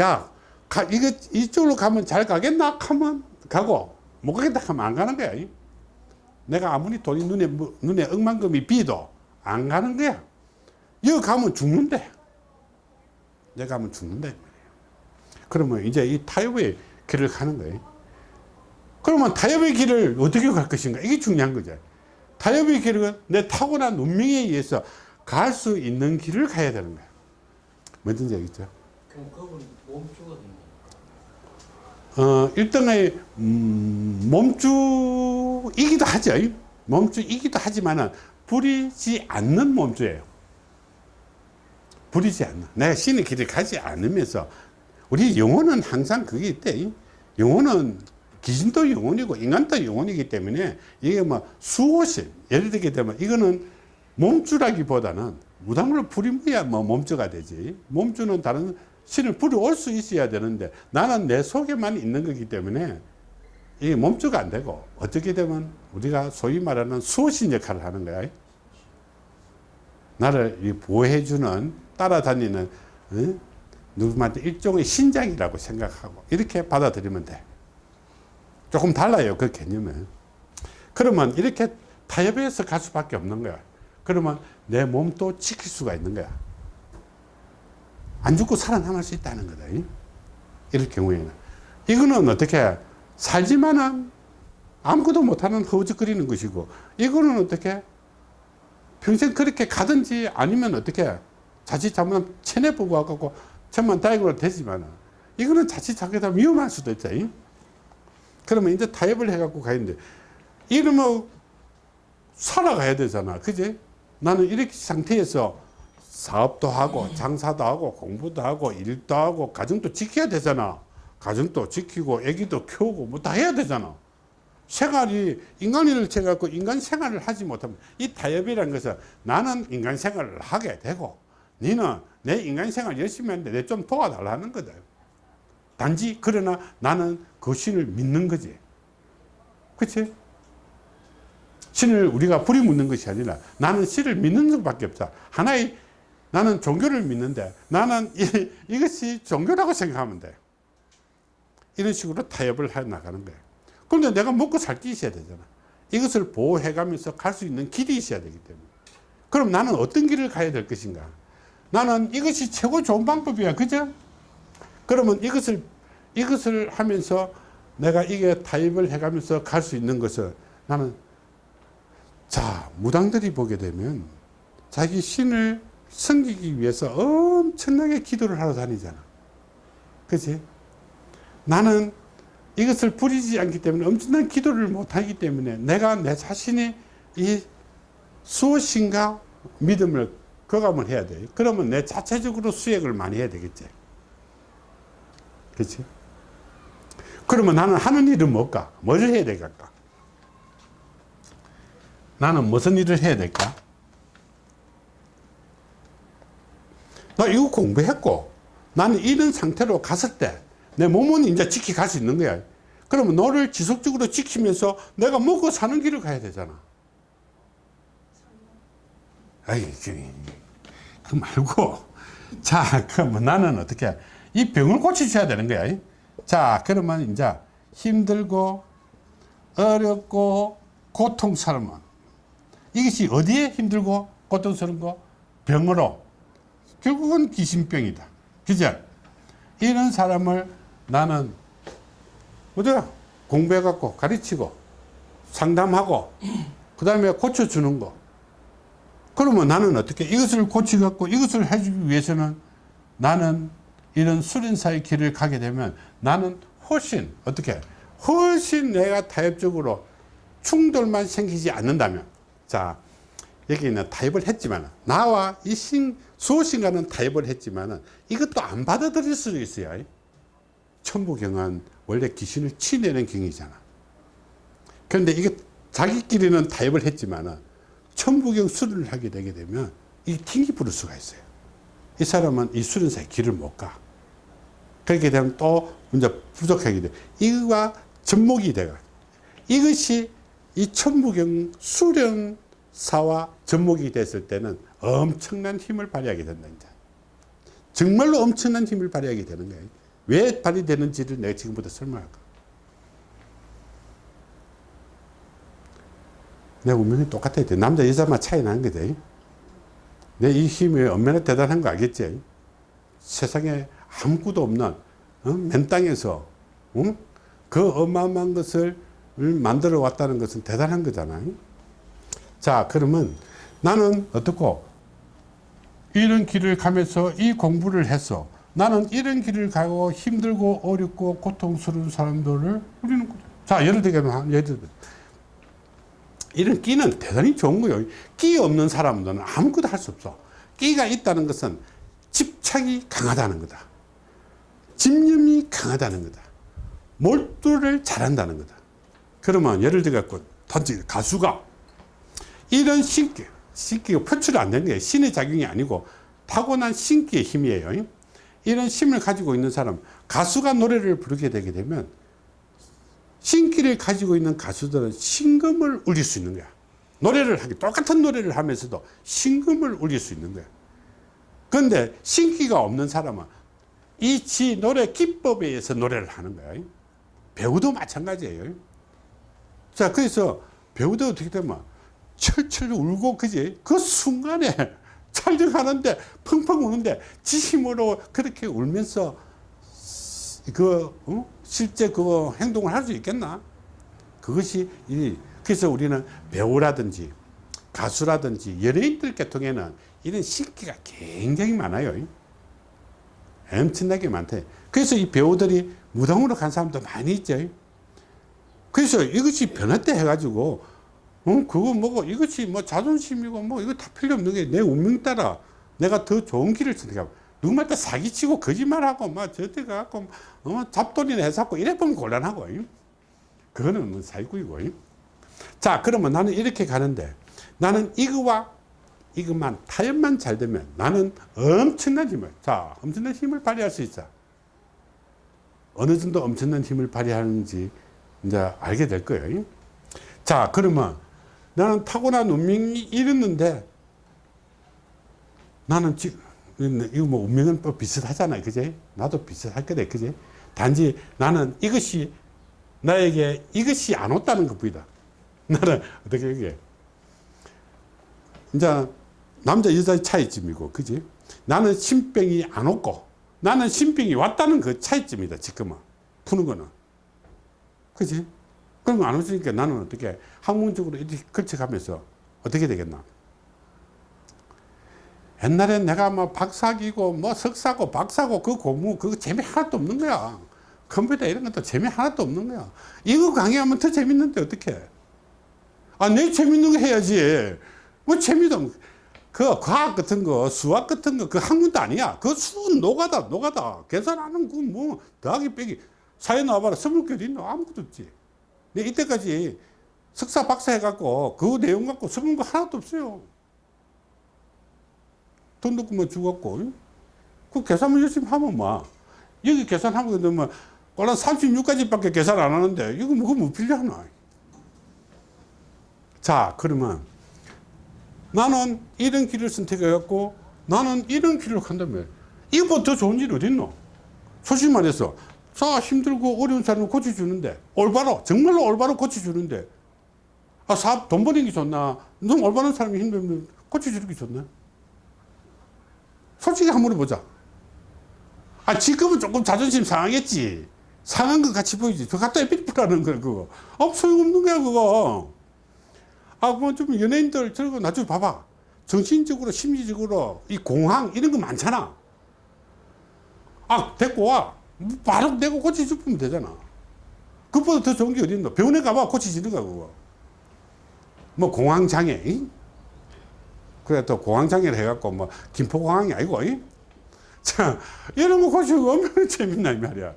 야, 가, 이거 이쪽으로 가면 잘 가겠나? 하면 가고 못 가겠다 하면 안 가는 거야. 내가 아무리 돈이 눈에 뭐- 눈에 억만금이 비도 안 가는 거야. 여기 가면 죽는데. 내가 가면 죽는다. 그러면 이제 이 타협의 길을 가는 거예요. 그러면 타협의 길을 어떻게 갈 것인가? 이게 중요한 거죠. 타협의 길은 내 타고난 운명에 의해서 갈 수 있는 길을 가야 되는 거야. 뭔지 알겠죠? 그럼 그건 몸주거든요. 어, 일등의 음, 몸주이기도 하죠. 몸주이기도 하지만은 부리지 않는 몸주예요. 부리지 않는. 내가 신의 길을 가지 않으면서 우리 영혼은 항상 그게 있대. 영혼은 귀신도 영혼이고 인간도 영혼이기 때문에 이게 뭐 수호신 예를 들게 되면 이거는 몸주라기보다는 무당으로 부리면 뭐 몸주가 되지. 몸주는 다른 신을 부려올 수 있어야 되는데 나는 내 속에만 있는 거기 때문에 이게 몸주가 안 되고 어떻게 되면 우리가 소위 말하는 수호신 역할을 하는 거야. 나를 이 보호해주는 따라다니는 어? 누구한테 일종의 신장이라고 생각하고 이렇게 받아들이면 돼. 조금 달라요 그 개념은. 그러면 이렇게 타협해서 갈 수밖에 없는 거야. 그러면 내 몸도 지킬 수가 있는 거야. 안 죽고 살아남을 수 있다는 거다. 이? 이럴 경우에는. 이거는 어떻게 살지만은 아무것도 못하는 허우적거리는 것이고 이거는 어떻게 평생 그렇게 가든지 아니면 어떻게 자칫 잘못하면 체내 보고 와갖고 천만 다행으로 되지만은 이거는 자칫 잘못하면 위험할 수도 있다. 이? 그러면 이제 타협을 해갖고 가는데 이러면 살아가야 되잖아. 그지? 나는 이렇게 상태에서 사업도 하고 장사도 하고 공부도 하고 일도 하고 가정도 지켜야 되잖아. 가정도 지키고 애기도 키우고 뭐 다 해야 되잖아. 생활이 인간을 채갖고 인간 생활을 하지 못하면 이 타협이라는 것은 나는 인간 생활을 하게 되고 너는 내 인간 생활 열심히 하는데 내 좀 도와달라는 거다. 단지 그러나 나는 그 신을 믿는 거지. 그치? 신을 우리가 부리묻는 것이 아니라 나는 신을 믿는 것밖에 없다. 하나의 나는 종교를 믿는데 나는 이, 이것이 종교라고 생각하면 돼. 이런 식으로 타협을 해 나가는 거예요. 그런데 내가 먹고 살 게 있어야 되잖아. 이것을 보호해 가면서 갈 수 있는 길이 있어야 되기 때문에. 그럼 나는 어떤 길을 가야 될 것인가? 나는 이것이 최고 좋은 방법이야. 그죠? 그러면 이것을, 이것을 하면서 내가 이게 타협을 해 가면서 갈 수 있는 것을 나는 자, 무당들이 보게 되면 자기 신을 섬기기 위해서 엄청나게 기도를 하러 다니잖아. 그치? 나는 이것을 부리지 않기 때문에 엄청난 기도를 못하기 때문에 내가 내 자신이 이 수호신과 믿음을 거감을 해야 돼. 그러면 내 자체적으로 수행을 많이 해야 되겠지. 그렇지? 그러면 나는 하는 일은 뭘까? 뭘 해야 될까? 나는 무슨 일을 해야 될까? 나 이거 공부했고 나는 이런 상태로 갔을 때 내 몸은 이제 지켜갈 수 있는 거야. 그러면 너를 지속적으로 지키면서 내가 먹고 사는 길을 가야 되잖아. 아이, 그, 그 말고. 자, 그러면 나는 어떻게, 이 병을 고쳐줘야 되는 거야. 자, 그러면 이제 힘들고, 어렵고, 고통스러운. 이것이 어디에 힘들고, 고통스러운 거? 병으로. 결국은 귀신병이다. 그죠? 이런 사람을 나는, 어디야? 공부해갖고 가르치고, 상담하고, 그 다음에 고쳐주는 거. 그러면 나는 어떻게 이것을 고치갖고 이것을 해주기 위해서는 나는 이런 수련사의 길을 가게 되면 나는 훨씬 어떻게 훨씬 내가 타협적으로 충돌만 생기지 않는다면 자 여기는 타협을 했지만 나와 이 신, 수호신과는 타협을 했지만 이것도 안 받아들일 수도 있어요 천부경은 원래 귀신을 치내는 경이잖아 그런데 이게 자기끼리는 타협을 했지만 천부경 수련을 하게 되게 되면 이 튕기 부를 수가 있어요. 이 사람은 이 수련사의 길을 못 가. 그렇게 되면 또 이제 부족하게 돼. 이거가 접목이 돼가. 이것이 이 천부경 수련사와 접목이 됐을 때는 엄청난 힘을 발휘하게 된다. 정말로 엄청난 힘을 발휘하게 되는 거예요. 왜 발휘되는지를 내가 지금부터 설명할까. 내 운명이 똑같아야 돼. 남자, 여자만 차이 나는 거지. 내이 힘이 얼마나 대단한 거 알겠지? 세상에 아무것도 없는, 어? 맨 땅에서, 응? 그 어마어마한 것을 만들어 왔다는 것은 대단한 거잖아. 자, 그러면 나는 어떻고, 이런 길을 가면서 이 공부를 해서 나는 이런 길을 가고 힘들고 어렵고 고통스러운 사람들을 우리는 자 예를 들면 예를 들면 이런 끼는 대단히 좋은 거예요. 끼 없는 사람들은 아무것도 할 수 없어. 끼가 있다는 것은 집착이 강하다는 거다. 집념이 강하다는 거다. 몰두를 잘한다는 거다. 그러면 예를 들어 던지 가수가 이런 신기, 신기가 표출 안 되는 거예요. 신의 작용이 아니고 타고난 신기의 힘이에요. 이런 힘을 가지고 있는 사람, 가수가 노래를 부르게 되게 되면 신기를 가지고 있는 가수들은 신금을 울릴 수 있는 거야. 노래를 하기 똑같은 노래를 하면서도 신금을 울릴 수 있는 거야. 그런데 신기가 없는 사람은 이 지 노래 기법에 의해서 노래를 하는 거야. 배우도 마찬가지예요. 자, 그래서 배우도 어떻게 되면 철철 울고 그지? 그 순간에 촬영하는데 펑펑 우는데 지 힘으로 그렇게 울면서 그 어? 실제 그 행동을 할 수 있겠나? 그것이 이 그래서 우리는 배우라든지 가수라든지 연예인들 계통에는 이런 신기가 굉장히 많아요. 엄청나게 많대. 그래서 이 배우들이 무당으로 간 사람도 많이 있죠. 그래서 이것이 때 해가지고, 어, 그거 뭐고, 이것이 뭐 자존심이고, 뭐, 이거 다 필요 없는 게 내 운명 따라 내가 더 좋은 길을 선택하고, 누구말따 사기치고, 거짓말하고, 막, 저때 가갖고, 어, 잡돈이나 해서고, 이래 보면 곤란하고, 그거는 뭐 사기꾼이고. 자, 그러면 나는 이렇게 가는데, 나는 이거와 이것만, 타협만 잘 되면 나는 엄청난 힘을, 자, 엄청난 힘을 발휘할 수 있어. 어느 정도 엄청난 힘을 발휘하는지 이제 알게 될 거예요. 자, 그러면 나는 타고난 운명이 이랬는데 나는 지금 이거 뭐 운명은 또 비슷하잖아요. 그제? 나도 비슷할 거래. 그제? 단지 나는 이것이 나에게 이것이 안 왔다는 것 뿐이다. 나는 어떻게 얘기해? 이제 남자 여자의 차이점이고, 그지? 나는 신병이 안 왔고, 나는 신병이 왔다는 그 차이점이다, 지금은. 푸는 거는. 그지? 그럼 안 왔으니까 나는 어떻게 학문적으로 이렇게 걸쳐가면서 어떻게 되겠나? 옛날엔 내가 뭐 박사기고 뭐 석사고 박사고 그 공부 그거 재미 하나도 없는 거야. 컴퓨터 이런 것도 재미 하나도 없는 거야. 이거 강의하면 더 재밌는데 어떻게? 아, 내 재밌는 거 해야지. 뭐 재미도 없- 그 과학 같은 거, 수학 같은 거, 그 학문도 아니야. 그 수는 노가다, 노가다. 계산하는 그 뭐, 더하기 빼기. 사회 나와봐라. 스물 개 있나? 아무것도 없지. 내 이때까지 석사, 박사 해갖고 그 내용 갖고 써본 거 하나도 없어요. 돈 넣고 뭐 죽었고. 그 계산만 열심히 하면 뭐. 여기 계산하면 되면 꼴랑 36까지밖에 계산 안 하는데 이거 뭐, 뭐 필요하나. 자, 그러면 나는 이런 길을 선택해갖고 나는 이런 길을 간다면 이거보다 더 좋은 일 어딨노? 솔직히 말해서 자 힘들고 어려운 사람을 고쳐주는데 올바로 정말로 올바로 고쳐주는데 아 사업 돈 버는 게 좋나? 너무 올바른 사람이 힘들면 고쳐주는 게 좋나? 솔직히 한번 물어보자. 아 지금은 조금 자존심 상하겠지. 상한 것 같이 보이지. 저 갖다 에피리프라는 거야 그거. 아 소용없는 거야 그거. 아, 뭐좀 연예인들 저거 나중에 봐봐. 정신적으로, 심리적으로, 이 공황, 이런 거 많잖아. 아, 데리고 와. 바로 내고 고쳐주면 되잖아. 그것보다 더 좋은 게 어딨노? 병원에 가봐, 고쳐지는 거야, 그거. 뭐, 공황장애. 이? 그래, 또 공황장애를 해갖고, 뭐, 김포공황이 아니고, 이? 자, 이런 거 고치고 얼마나 재밌나, 이 말이야.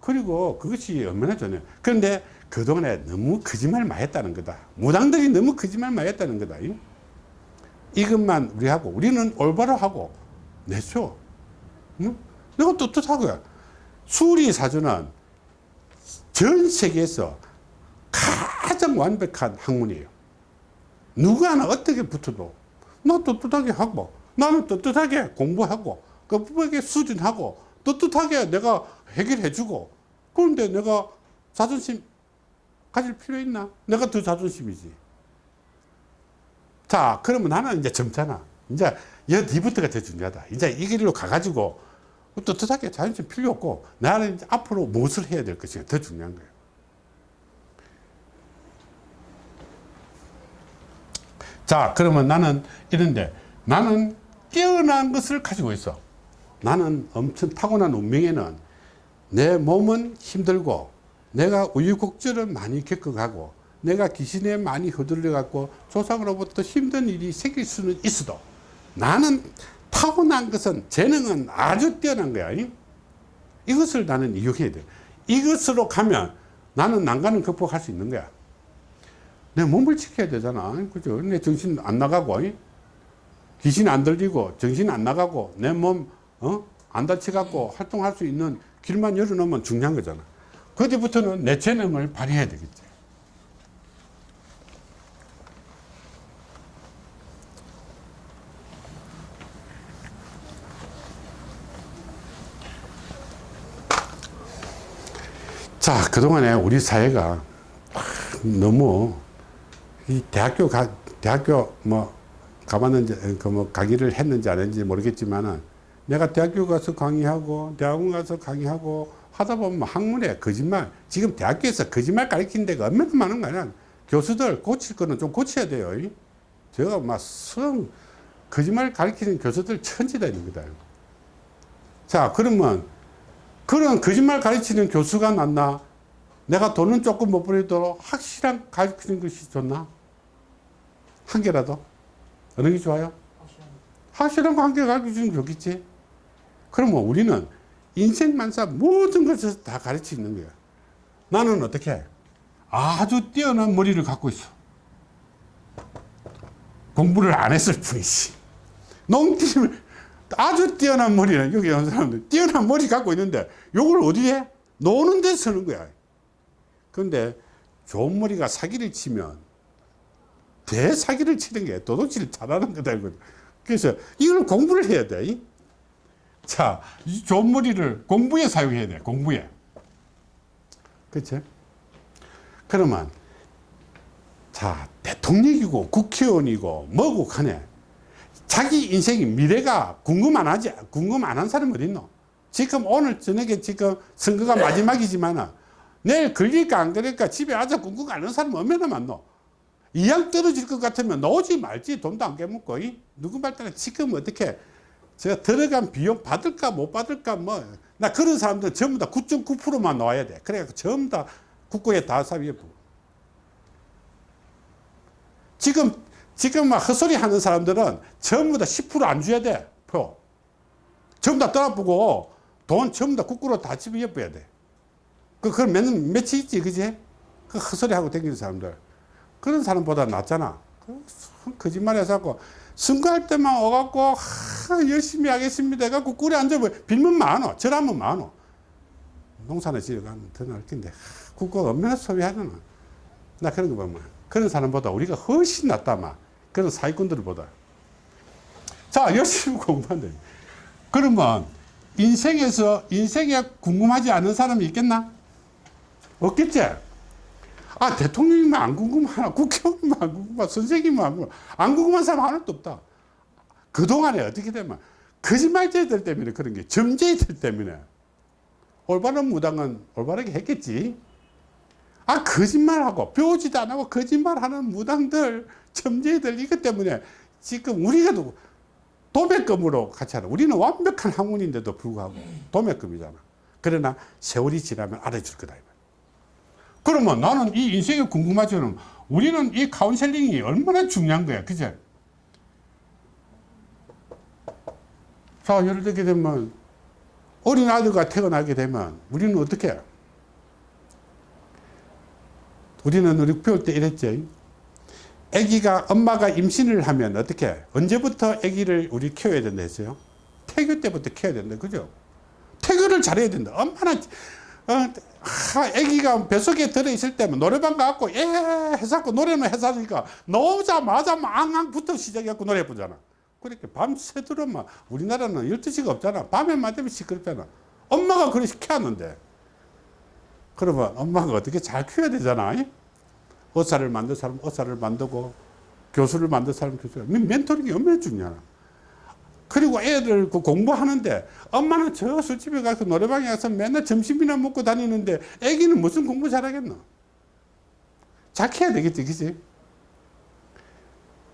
그리고 그것이 얼마나 좋냐. 그런데 그동안에 너무 거짓말 많이 했다는 거다. 무당들이 너무 거짓말 많이 했다는 거다. 이? 이것만 우리 하고, 우리는 올바로 하고, 내쇼. 응? 내가 떳떳하고요. 수리사주는 전 세계에서 가장 완벽한 학문이에요. 누구 하나 어떻게 붙어도 나 떳떳하게 하고 나는 떳떳하게 공부하고 그분에게 수준하고 떳떳하게 내가 해결해 주고 그런데 내가 자존심 가질 필요 있나? 내가 더 자존심이지. 자, 그러면 나는 이제 젊잖아. 이제 여기부터가 더 중요하다. 이제 이 길로 가가지고 떳떳하게 자존심 필요 없고 나는 앞으로 무엇을 해야 될 것인가 더 중요한 거예요. 자, 그러면 나는 이런데 나는 뛰어난 것을 가지고 있어. 나는 엄청 타고난 운명에는 내 몸은 힘들고 내가 우유곡절을 많이 겪어가고 내가 귀신에 많이 휘둘려 갖고 조상으로부터 힘든 일이 생길 수는 있어도 나는 타고난 것은 재능은 아주 뛰어난 거야. 이? 이것을 나는 이용해야 돼. 이것으로 가면 나는 난간을 극복할 수 있는 거야. 내 몸을 지켜야 되잖아. 그죠? 내 정신 안 나가고, 이? 귀신 안 들리고, 정신 안 나가고, 내 몸, 어? 안 다쳐갖고 활동할 수 있는 길만 열어놓으면 중요한 거잖아. 그때부터는 내 재능을 발휘해야 되겠지. 자, 그동안에 우리 사회가 너무 이 대학교 가, 대학교 뭐 가봤는지, 그 뭐 강의를 했는지 안 했는지 모르겠지만은 내가 대학교 가서 강의하고 대학원 가서 강의하고 하다 보면 학문에 거짓말 지금 대학교에서 거짓말 가르치는 데가 얼마나 많은 거야. 교수들 고칠 거는 좀 고쳐야 돼요. 이? 제가 막성 거짓말 가르치는 교수들 천지다 있는 거다. 자 그러면 그런 거짓말 가르치는 교수가 낫나 내가 돈은 조금 못 벌이도록 확실한 가르치는 것이 좋나 한 개라도 어느 게 좋아요 확실한 거 한 개 가르치면 좋겠지 그러면 우리는 인생만사 모든 것을 다 가르치는 거야. 나는 어떻게? 아주 뛰어난 머리를 갖고 있어. 공부를 안 했을 뿐이지. 농팀을 아주 뛰어난 머리는 여기 온 사람들 뛰어난 머리 갖고 있는데 요걸 어디에? 노는 데 쓰는 거야. 그런데 좋은 머리가 사기를 치면 대사기를 치는 게 도둑질을 잘하는 거다. 그래서 이걸 공부를 해야 돼. 자, 이 좋은 머리를 공부에 사용해야 돼, 공부에. 그치? 그러면, 자, 대통령이고 국회의원이고 뭐고 하네. 자기 인생이 미래가 궁금 안 하지, 궁금 안 한 사람 어딨노? 지금 오늘 저녁에 지금 선거가 마지막이지만 내일 걸릴까 안 걸릴까 집에 앉아 궁금 안 하는 사람 얼마나 많노? 이양 떨어질 것 같으면 나오지 말지 돈도 안 깨먹고 이? 누구 말 따라 지금 어떻게 제가 들어간 비용 받을까 못 받을까 뭐 나 그런 사람들 전부 다 9.9%만 나와야 돼 그래갖고 전부 다 국고에 다 부어. 지금 지금 막 헛소리 하는 사람들은 전부 다 10%안 줘야 돼 표. 전부 다 떠나보고 돈 전부 다 국고로 다 집어넣어야 돼. 그, 그걸 몇, 며칠 있지, 그지? 그 헛소리 하고 다니는 사람들. 그런 사람보다 낫잖아. 그 거짓말 해서 선거할 때만 와갖고, 하, 열심히 하겠습니다. 해갖고 꿀에 앉아보 빌면 많어. 절하면 많어. 농사는 지어가면 더 나을 텐데. 국가 얼마나 소비하잖아. 나 그런 거 보면. 그런 사람보다 우리가 훨씬 낫다, 막. 그런 사기꾼들보다. 자, 열심히 공부한다. 그러면, 인생에서, 인생에 궁금하지 않은 사람이 있겠나? 없겠지? 아, 대통령이면 안 궁금하나? 국회의원이면 안 궁금하나? 선생님은 안 궁금하나? 안 궁금한 사람 하나도 없다. 그동안에 어떻게 되면, 거짓말쟁이들 때문에 그런 게, 점쟁이들 때문에. 올바른 무당은 올바르게 했겠지. 아, 거짓말하고, 배우지도 안 하고, 거짓말하는 무당들, 점쟁이들, 이것 때문에 지금 우리가 도 도매금으로 같이 하는, 우리는 완벽한 학문인데도 불구하고 도매금이잖아. 그러나 세월이 지나면 알아줄 거다. 그러면 나는 이 인생이 궁금하지만 우리는 이 카운셀링이 얼마나 중요한 거야. 그제? 자, 예를 들게 되면 어린 아들과 태어나게 되면 우리는 어떻게 해? 우리는 우리 배울 때 이랬지. 아기가 엄마가 임신을 하면 어떻게 해? 언제부터 아기를 우리 키워야 된다 했어요? 태교 때부터 키워야 된다. 그죠? 태교를 잘해야 된다. 엄마나 어, 하, 아기가 뱃속에 들어있을 때면 노래방 가갖고 예 해서 노래는 해서니까 나오자마자 망앙부터 시작해갖고 노래 부르잖아. 그렇게 밤새도록 막 우리나라는 12시가 없잖아. 밤에만 되면 시끄럽잖아. 엄마가 그렇게 키웠는데 그러면 엄마가 어떻게 잘 키워야 되잖아. 의사를 만든 사람 의사를 만들고 교수를 만든 사람 교수를 멘토링이 얼마나 중요하나. 그리고 애들 그 공부하는데 엄마는 저 술집에 가서 노래방에 가서 맨날 점심이나 먹고 다니는데 애기는 무슨 공부 잘하겠노? 착해야 되겠지, 그지?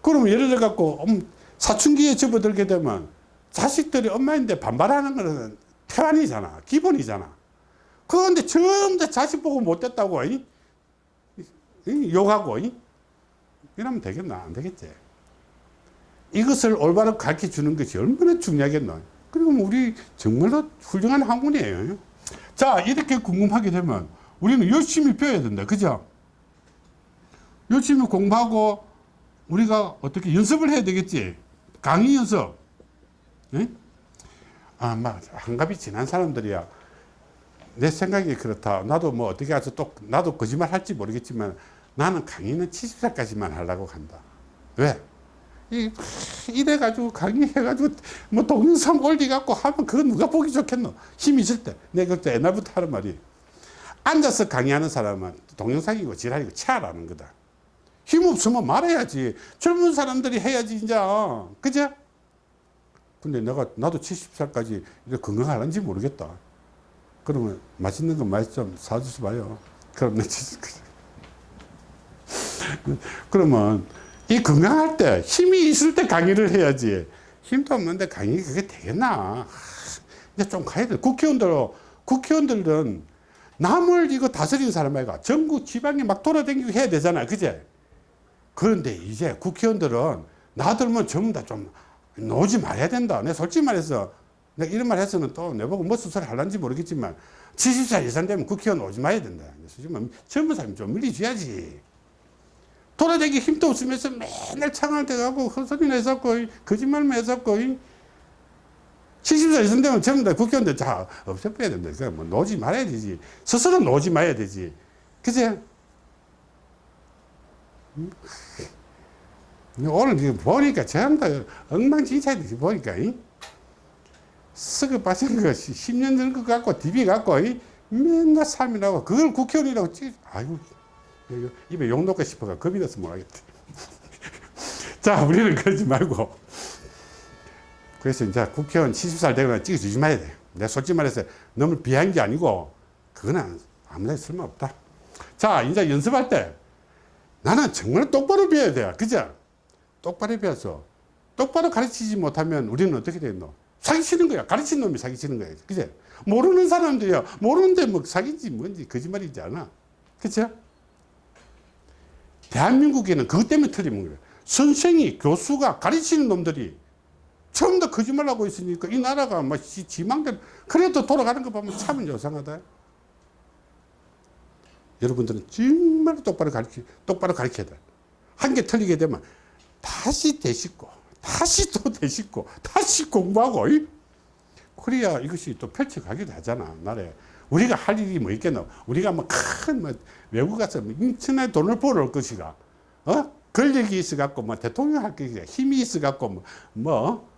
그러면 예를 들어 갖고 사춘기에 접어들게 되면 자식들이 엄마인데 반발하는 거는 태완이잖아. 기본이잖아. 그런데 전부 다 자식 보고 못됐다고 이? 이? 욕하고 이? 이러면 되겠나? 안 되겠지. 이것을 올바로 가르쳐 주는 것이 얼마나 중요하겠나. 그리고 우리 정말로 훌륭한 학문이에요. 자, 이렇게 궁금하게 되면 우리는 열심히 배워야 된다. 그죠? 열심히 공부하고 우리가 어떻게 연습을 해야 되겠지. 강의 연습. 네? 아, 막, 한갑이 지난 사람들이야. 내 생각이 그렇다. 나도 뭐 어떻게 해서 또, 나도 거짓말 할지 모르겠지만 나는 강의는 70살까지만 하려고 한다. 왜? 이, 이래가지고 강의해가지고 뭐 동영상 올리갖고 하면 그거 누가 보기 좋겠노? 힘 있을 때. 내가 그때 옛날부터 하는 말이 앉아서 강의하는 사람은 동영상이고 지랄이고 치아라는 거다. 힘 없으면 말해야지. 젊은 사람들이 해야지, 이제. 그죠? 근데 내가, 나도 70살까지 이렇게 건강할는지 모르겠다. 그러면 맛있는 거 많이 좀 사주지 마요. 그럼 내 70까지. 그러면 이 건강할 때 힘이 있을 때 강의를 해야지. 힘도 없는데 강의 그게 되겠나. 이제 좀 가야 돼. 국회의원들, 국회의원들은 남을 이거 다스리는 사람 아이가 전국 지방에 막 돌아다니고 해야 되잖아. 그제? 그런데 이제 국회의원들은 나들면 전부 다 좀 놓지 말아야 된다. 내가 솔직히 말해서 내가 이런 말 해서는 또 내보고 무슨 소리 할란지 모르겠지만 70살 이상 되면 국회의원 오지 마야 된다. 그래서 젊은 사람이 좀 밀리줘야지. 돌아다니기 힘도 없으면서 맨날 창을 대가고 헛소리 거짓말만 해서고 70살 이상 되면 전부 다 국회의원들 다 없애빼야 된다. 그러니까 뭐 놓지 말아야 되지. 스스로 놓지 말아야 되지. 그제? 오늘 지금 보니까 전부 다 엉망진창이 보니까 이? 썩어 빠진 거 10년 전거 갖고 디비 갖고 이? 맨날 삶이라고 그걸 국회의원이라고 찍 아이고 입에 욕 넣고 싶어가 겁이 나서 못하겠다 자 우리는 그러지 말고 그래서 이제 국회의원 70살 되면 찍어주지 말아야 돼 내가 솔직히 말해서 너무 비한 게 아니고 그거는 아무나 쓸모없다 자 이제 연습할 때 나는 정말 똑바로 배워야 돼. 그죠? 똑바로 배워서 똑바로 가르치지 못하면 우리는 어떻게 되노? 사기치는 거야. 가르친 놈이 사기치는 거야. 그제? 모르는 사람들이야. 모르는데 뭐 사기지 뭔지 거짓말이지 않아. 그죠? 대한민국에는 그것 때문에 틀리는 거예요. 선생이, 교수가 가르치는 놈들이 처음 다 거짓말 하고 있으니까 이 나라가 막 지- 지망대로 그래도 돌아가는 거 보면 참 요상하다. 여러분들은 정말 똑바로 가르치, 똑바로 가르쳐야 돼. 한 개 틀리게 되면 다시 되짚고, 다시 또 되짚고, 다시 공부하고, 이? 그래야 이것이 또 펼쳐가기도 하잖아, 나라에. 우리가 할 일이 뭐 있겠노? 우리가 뭐 큰, 뭐, 외국 가서 뭐 인천에 돈을 벌어올 것이가, 어? 권력이 있어갖고, 뭐, 대통령 할 것이가, 힘이 있어갖고, 뭐, 뭐,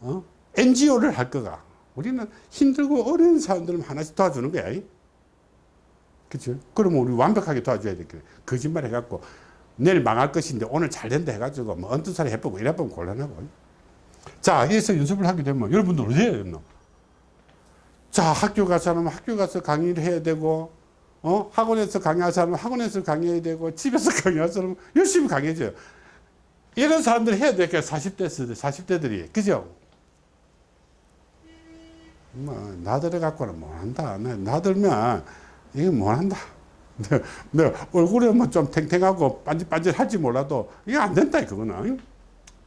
어? NGO를 할 거가. 우리는 힘들고 어려운 사람들은 하나씩 도와주는 거야. 이? 그죠? 그러면 우리 완벽하게 도와줘야 되겠 거짓말 해갖고, 내일 망할 것인데 오늘 잘 된다 해가지고, 뭐, 언뜻 살이 해보고 이래보면 곤란하고. 자, 여기서 연습을 하게 되면 여러분들 어디 해야 되노? 자, 학교 가서 하면 학교 가서 강의를 해야 되고, 어? 학원에서 강의할 사람은 학원에서 강의해야 되고, 집에서 강의할 사람은 열심히 강의해줘요. 이런 사람들 해야 돼. 40대, 40대들이. 그죠? 뭐, 나들어 갖고는 못한다. 나- 나들면, 이게 못한다. 내, 내 얼굴에 뭐 좀 탱탱하고 반질반질 할지 몰라도, 이게 안 된다, 그거는.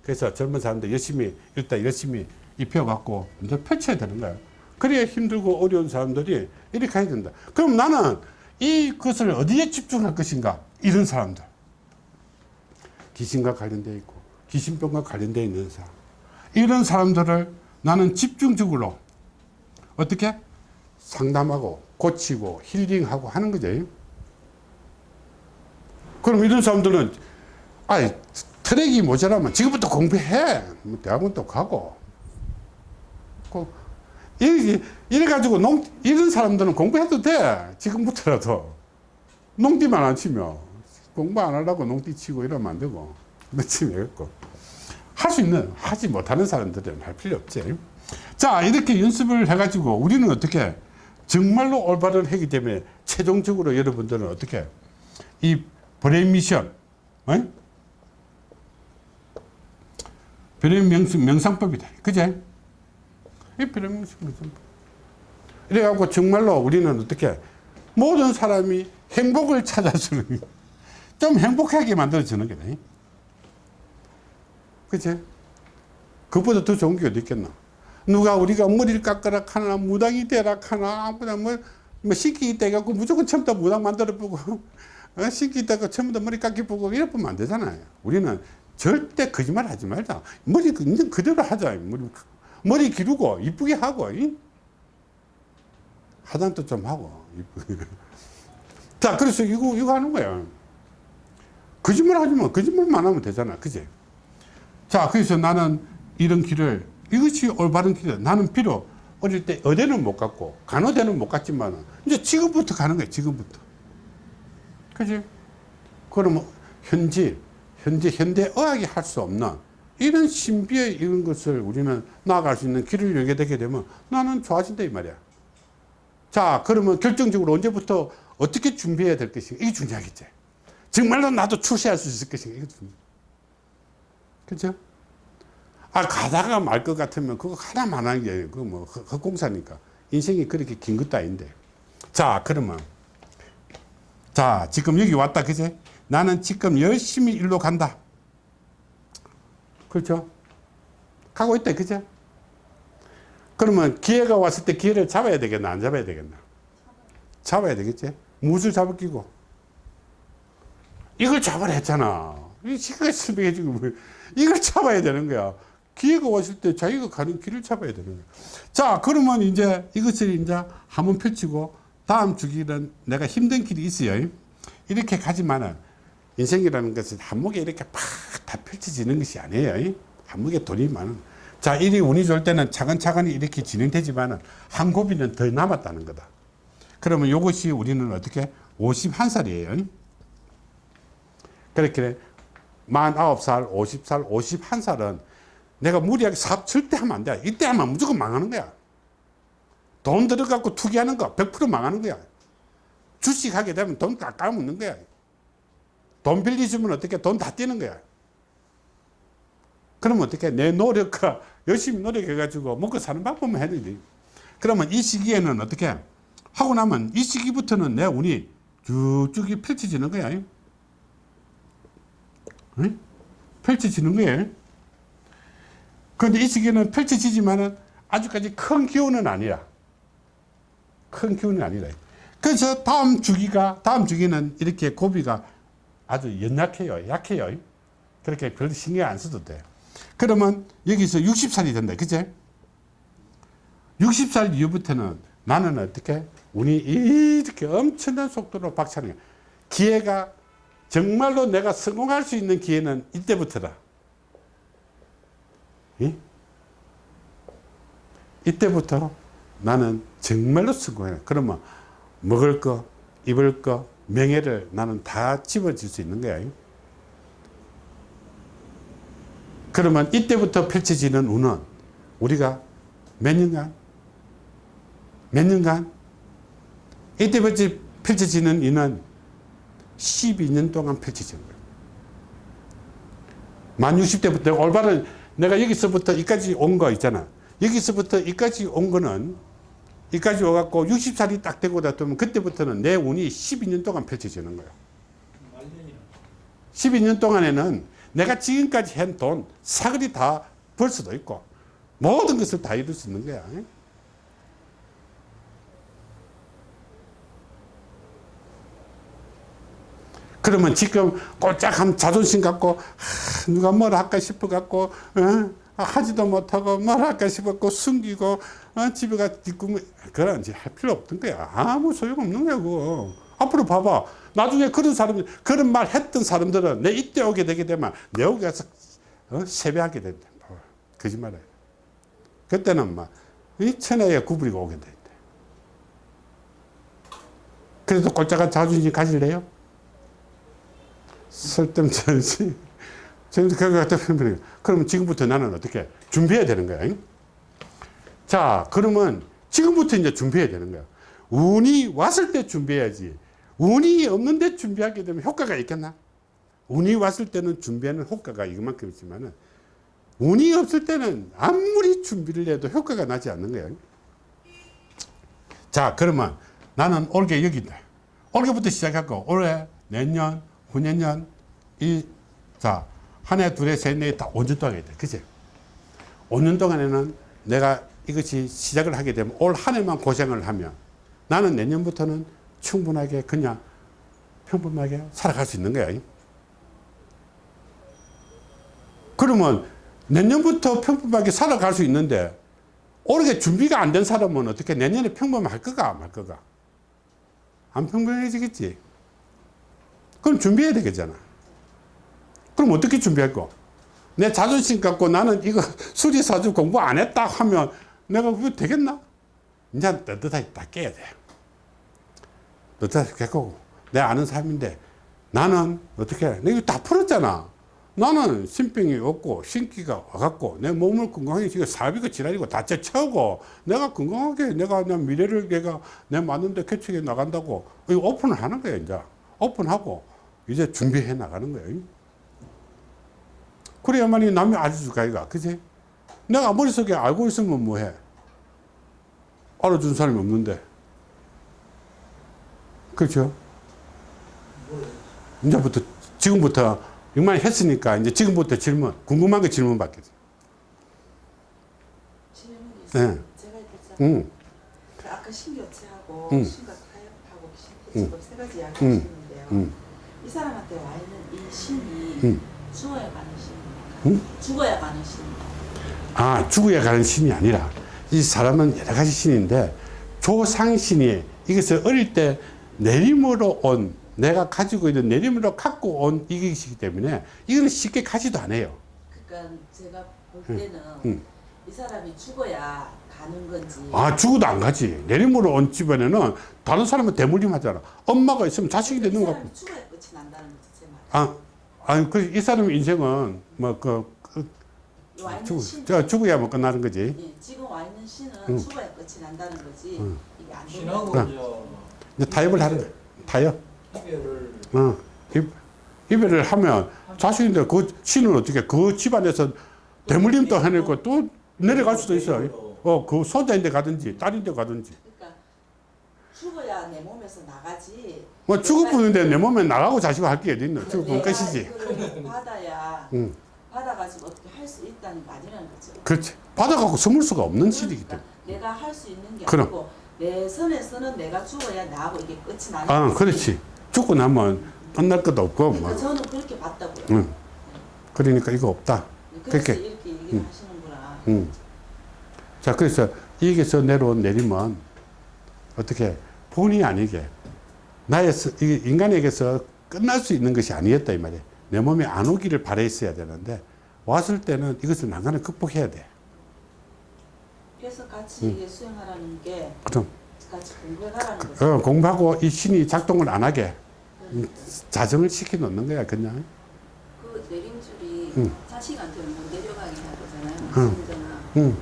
그래서 젊은 사람들 열심히, 일단 열심히 입혀갖고, 이제 펼쳐야 되는 거야. 그래야 힘들고 어려운 사람들이 이렇게 해야 된다. 그럼 나는 이것을 어디에 집중할 것인가? 이런 사람들. 귀신과 관련되어 있고 귀신병과 관련되어 있는 사람 이런 사람들을 나는 집중적으로 어떻게 상담하고 고치고 힐링하고 하는 거죠 그럼 이런 사람들은 아 트랙이 모자라면 지금부터 공부해 뭐 대학원도 가고 그 이래, 가지고 농 이런 사람들은 공부해도 돼. 지금부터라도. 농띠만 안 치면. 공부 안 하려고 농띠 치고 이러면 안 되고. 되겠고. 할 수 있는 하지 못하는 사람들은 할 필요 없지. 자 이렇게 연습을 해 가지고 우리는 어떻게 정말로 올바른 하기 때문에 최종적으로 여러분들은 어떻게 이 brain mission 어? brain 명상, 명상법이다. 그제 이 명상법 이래갖고 정말로 우리는 어떻게 모든 사람이 행복을 찾아주는 좀 행복하게 만들어주는 거다. 그치? 그보다 더 좋은 게 어디 있겠나? 누가 우리가 머리를 깎으라 하나, 무당이 되라 하나, 아무나 뭐, 뭐, 있다 해갖고 무조건 처음부터 무당 만들어 보고, 어? 신기 있다고 처음부터 머리 깎기 보고 이래 보면 안 되잖아요. 우리는 절대 거짓말 하지 말자. 머리 있는 그대로 하자. 머리, 머리 기르고, 이쁘게 하고, 이? 화장도 좀 하고. 자, 그래서 이거, 이거 하는 거야. 거짓말 하지 마. 거짓말만 하면 되잖아. 그지? 자, 그래서 나는 이런 길을, 이것이 올바른 길이다. 나는 비록 어릴 때 의대는 못 갔고, 간호대는 못 갔지만, 이제 지금부터 가는 거야. 지금부터. 그지? 그러면 현지, 현재 현대의학이 할 수 없는 이런 신비의 이런 것을 우리는 나아갈 수 있는 길을 열게 되게 되면 나는 좋아진다 이 말이야. 자, 그러면 결정적으로 언제부터 어떻게 준비해야 될 것인가? 이게 중요하겠지. 정말로 나도 출세할 수 있을 것인가? 이게 중요해. 그죠? 아, 가다가 말 것 같으면 그거 하나만 하는 게, 그거 뭐, 헛- 헛공사니까. 인생이 그렇게 긴 것도 아닌데. 자, 그러면. 자, 지금 여기 왔다, 그제? 나는 지금 열심히 일로 간다. 그렇죠? 가고 있다, 그죠? 그러면 기회가 왔을 때 기회를 잡아야 되겠나, 안 잡아야 되겠나? 잡아야 되겠지? 무엇을 잡을 끼고? 이걸 잡아라 했잖아. 이 시간이 설명해 주고, 뭐, 이걸 잡아야 되는 거야. 기회가 왔을 때 자기가 가는 길을 잡아야 되는 거야. 자, 그러면 이제 이것을 이제 한번 펼치고, 다음 주기는 내가 힘든 길이 있어요. 이렇게 가지만은, 인생이라는 것은 한목에 이렇게 팍 다 펼쳐지는 것이 아니에요. 한목에 돈이 많은. 자, 일이 운이 좋을 때는 차근차근히 이렇게 진행되지만은, 한 고비는 더 남았다는 거다. 그러면 이것이 우리는 어떻게 51살이에요. 그렇게 49살, 50살, 51살은 내가 무리하게 사업 절대 하면 안 돼. 이때 하면 무조건 망하는 거야. 돈 들어갖고 투기하는 거 100% 망하는 거야. 주식 하게 되면 돈 다 까먹는 거야. 돈 빌리주면 어떻게 돈 다 뛰는 거야. 그러면 어떻게 내 노력과 열심히 노력해 가지고 먹고 사는 방법만 해야 돼. 그러면 이 시기에는 어떻게 하고 나면 이 시기부터는 내 운이 쭉쭉이 펼쳐지는 거야. 응? 펼쳐지는 거예요. 그런데 이 시기에는 펼쳐지지만은 아직까지 큰 기운은 아니라 큰 기운이 아니라 그래서 다음 주기가 다음 주기는 이렇게 고비가 아주 연약해요 약해요. 그렇게 별로 신경 안 써도 돼요 그러면 여기서 60살이 된다 그제 60살 이후부터는 나는 어떻게 운이 이렇게 엄청난 속도로 박차는 거야. 기회가 정말로 내가 성공할 수 있는 기회는 이때부터다. 이? 이때부터 나는 정말로 성공해. 그러면 먹을 거, 입을 거, 명예를 나는 다 집어질 수 있는 거야. 그러면 이때부터 펼쳐지는 운은 우리가 몇 년간, 몇 년간, 이때부터 펼쳐지는 운은 12년 동안 펼쳐지는 거야. 만 60대부터 올바른 내가 여기서부터 이까지 온 거 있잖아. 여기서부터 이까지 온 거는 이까지 와갖고 60살이 딱 되고 나면 그때부터는 내 운이 12년 동안 펼쳐지는. 말년이라. 12년 동안에는 내가 지금까지 한 돈 사거리 다 벌 수도 있고 모든 것을 다 이룰 수 있는 거야. 그러면 지금 꼴짝한 자존심 갖고 하, 누가 뭘 할까 싶어 갖고 어? 하지도 못하고 뭘 할까 싶었고 숨기고 어? 집에 가 뒷구멍 그런 이제 할 필요 없던 거야 아무 소용 없는 거야 앞으로 봐봐 나중에 그런 사람들 그런 말 했던 사람들은 내 이때 오게 되게 되면 내 오게 가서 어? 세배하게 된다 뭐, 거짓말해 그때는 막이 천하에 구부리고 오게 된다 그래도 꼴짝한 자존심 그거 갖다 표현해요. 그러면 지금부터 나는 어떻게 준비해야 되는 거야. 잉? 자, 그러면 지금부터 이제 준비해야 되는 거야. 운이 왔을 때 준비해야지. 운이 없는데 준비하게 되면 효과가 있겠나? 운이 왔을 때는 준비하는 효과가 이만큼 있지만 은 운이 없을 때는 아무리 준비를 해도 효과가 나지 않는 거야. 자, 그러면 나는 올게 여기다. 올게부터 시작하고 올해, 내년, 후년년, 이, 자, 한 해, 둘 해, 셋, 넷, 다 5년 동안 돼. 그치? 5년 동안에는 내가 이것이 시작을 하게 되면 올 한 해만 고생을 하면 나는 내년부터는 충분하게 그냥 평범하게 살아갈 수 있는 거야. 그러면 내년부터 평범하게 살아갈 수 있는데 올해 준비가 안 된 사람은 어떻게 내년에 평범할 거가 말 거가 안 평범해지겠지. 그럼 준비해야 되겠잖아. 그럼 어떻게 준비할 거? 내 자존심 갖고 나는 이거 수리사주 공부 안 했다 하면 내가 그거 되겠나? 이제 떳떳하게 딱 깨야 돼. 떳떳하게 깨고 내 아는 사람인데 나는 어떻게 해? 내가 다 풀었잖아. 나는 신병이 없고 신기가 와갖고 내 몸을 건강하게 지금 사비가 지랄이고 다 채우고 내가 건강하게 내가 내 미래를 내가 내 맞는데 개척해 나간다고 오픈을 하는 거야 이제 오픈하고 이제 준비해 나가는 거예요. 그래야만이 남이 알려줄 거야, 그지? 내가 머릿속에 알고 있으면 뭐해? 알아준 사람이 없는데. 그렇죠? 이제부터, 지금부터, 이만 했으니까, 이제 지금부터 질문, 궁금한 거 질문 받겠어. 질문이 네. 있어요. 제가 있겠죠. 응, 그 아까 신교체하고 응. 신과 타협하고 신태직업 세 가지 이야기 응. 하시는데요. 응. 이 사람한테 와 있는 이 신이 응. 죽어야 가는 신입니까? 응? 죽어야 가는 신입니까? 아, 죽어야 가는 신이 아니라, 이 사람은 여러 가지 신인데, 조상신이 이것을 어릴 때 내림으로 온, 내가 가지고 있는 내림으로 갖고 온 이것이기 때문에, 이거는 쉽게 가지도 않아요. 그러니까 제가 볼 응. 때는 응. 이 사람이 죽어야 가는 건지 아, 죽어도 안 가지. 내림으로 온 집안에는 다른 사람은 대물림 하잖아. 엄마가 있으면 자식이 이 되는 거 같고. 죽어야 끝이 난다는 거지 제 말. 아, 아니, 그, 이 사람 인생은, 뭐, 그, 그와 있는 죽, 신, 저 죽어야 뭐 끝나는 거지. 예, 지금 와 있는 신은 응. 죽어야 끝이 난다는 거지. 응. 이게 안 신하고. 저 이제 타협을 하는 거야. 타협. 이별을 어, 이- 이별을 하면 자식인데 그 신은 어떻게 그 집안에서 대물림도 해내고 또 내려갈 수도 있어. 어, 그 손자인데 가든지 딸인데 가든지. 그러니까 죽어야 내 몸에서 나가지. 뭐 죽어보는데 내 몸에 나가고 자시고 할게 어디 있노? 죽어보면 끝이지. 받아야 응. 받아가지고 어떻게 할 수 있다는 말이라는 거죠. 그렇지. 받아갖고 숨을 수가 없는 그러니까 때문에. 내가 할 수 있는 게 그럼. 아니고 내 선에서는 내가 죽어야 나하고 이게 끝이 나는 아. 그렇지. 죽고 나면 끝날 것도 없고, 그러니까 뭐. 저는 그렇게 봤다고요. 응. 그러니까 이거 없다. 그래서 그렇게. 이렇게 얘기를 하시는구나. 응. 자, 그래서 여기서 내려온 내림은 어떻게 본의 아니게 나의 인간에게서 끝날 수 있는 것이 아니었다 이 말이에요. 내 몸에 안 오기를 바랬어야 되는데 왔을 때는 이것을 난간을 극복해야 돼. 그래서 같이 이게 수행하라는 게 그럼 같이 공부해가라는 거죠. 어, 공부하고 이 신이 작동을 안 하게 음, 자정을 시켜 놓는 거야 그냥. 그 내림줄이 응. 자식한테 못 내려가게 해야 되잖아요. 응.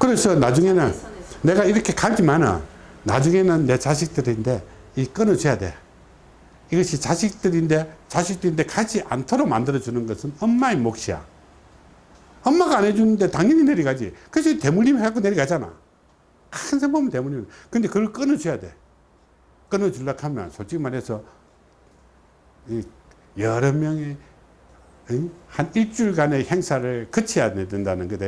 그래서 나중에는 선에서 내가 이렇게 가지만은 나중에는 내 자식들인데 이 끊어줘야 돼. 이것이 자식들인데 자식들인데 가지 않도록 만들어주는 것은 엄마의 몫이야. 엄마가 안 해주는데 당연히 내려가지. 그래서 대물림 해갖고 내려가잖아. 항상 보면 대물림. 근데 그걸 끊어줘야 돼. 끊어주려고 하면 솔직히 말해서 이 여러 명의 응? 한 일주일간의 행사를 거쳐야 된다는 거다.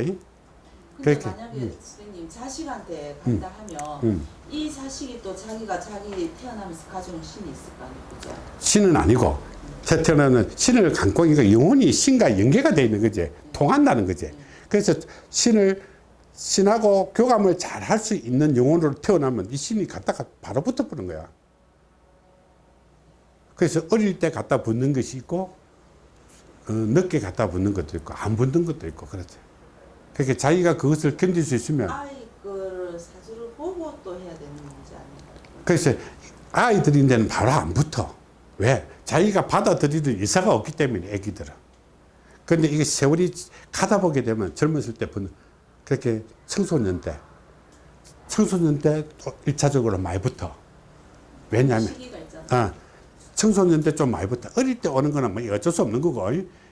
그렇게, 만약에 응. 선생님 자식한테 간다 하면 응. 이 자식이 또 자기가 자기 태어나면서 가져온 신이 있을 거 아니에요, 그죠? 신은 아니고 세태는 신을 갖고 있으니까 영혼이 신과 연계가 되어 있는 거지. 통한다는 거지. 그래서 신을 신하고 교감을 잘 할 수 있는 영혼으로 태어나면 이 신이 갖다가 바로 붙어버는 거야. 그래서 어릴 때 갖다 붙는 것이 있고 어, 늦게 갖다 붙는 것도 있고 안 붙는 것도 있고 그렇지 그렇게 자기가 그것을 견딜 수 있으면 아이 그 사주를 보고 또 해야 되는 문제 아니에요? 그래서 아이들인 데는 바로 안 붙어. 왜? 자기가 받아들이는 의사가 없기 때문에 애기들은. 그런데 이게 세월이 가다 보게 되면 젊었을 때 붙는 그렇게 청소년 때 청소년 때또 일차적으로 많이 붙어. 왜냐하면. 아, 청소년 때 좀 많이 붙어. 어릴 때 오는 거는 뭐 어쩔 수 없는 거고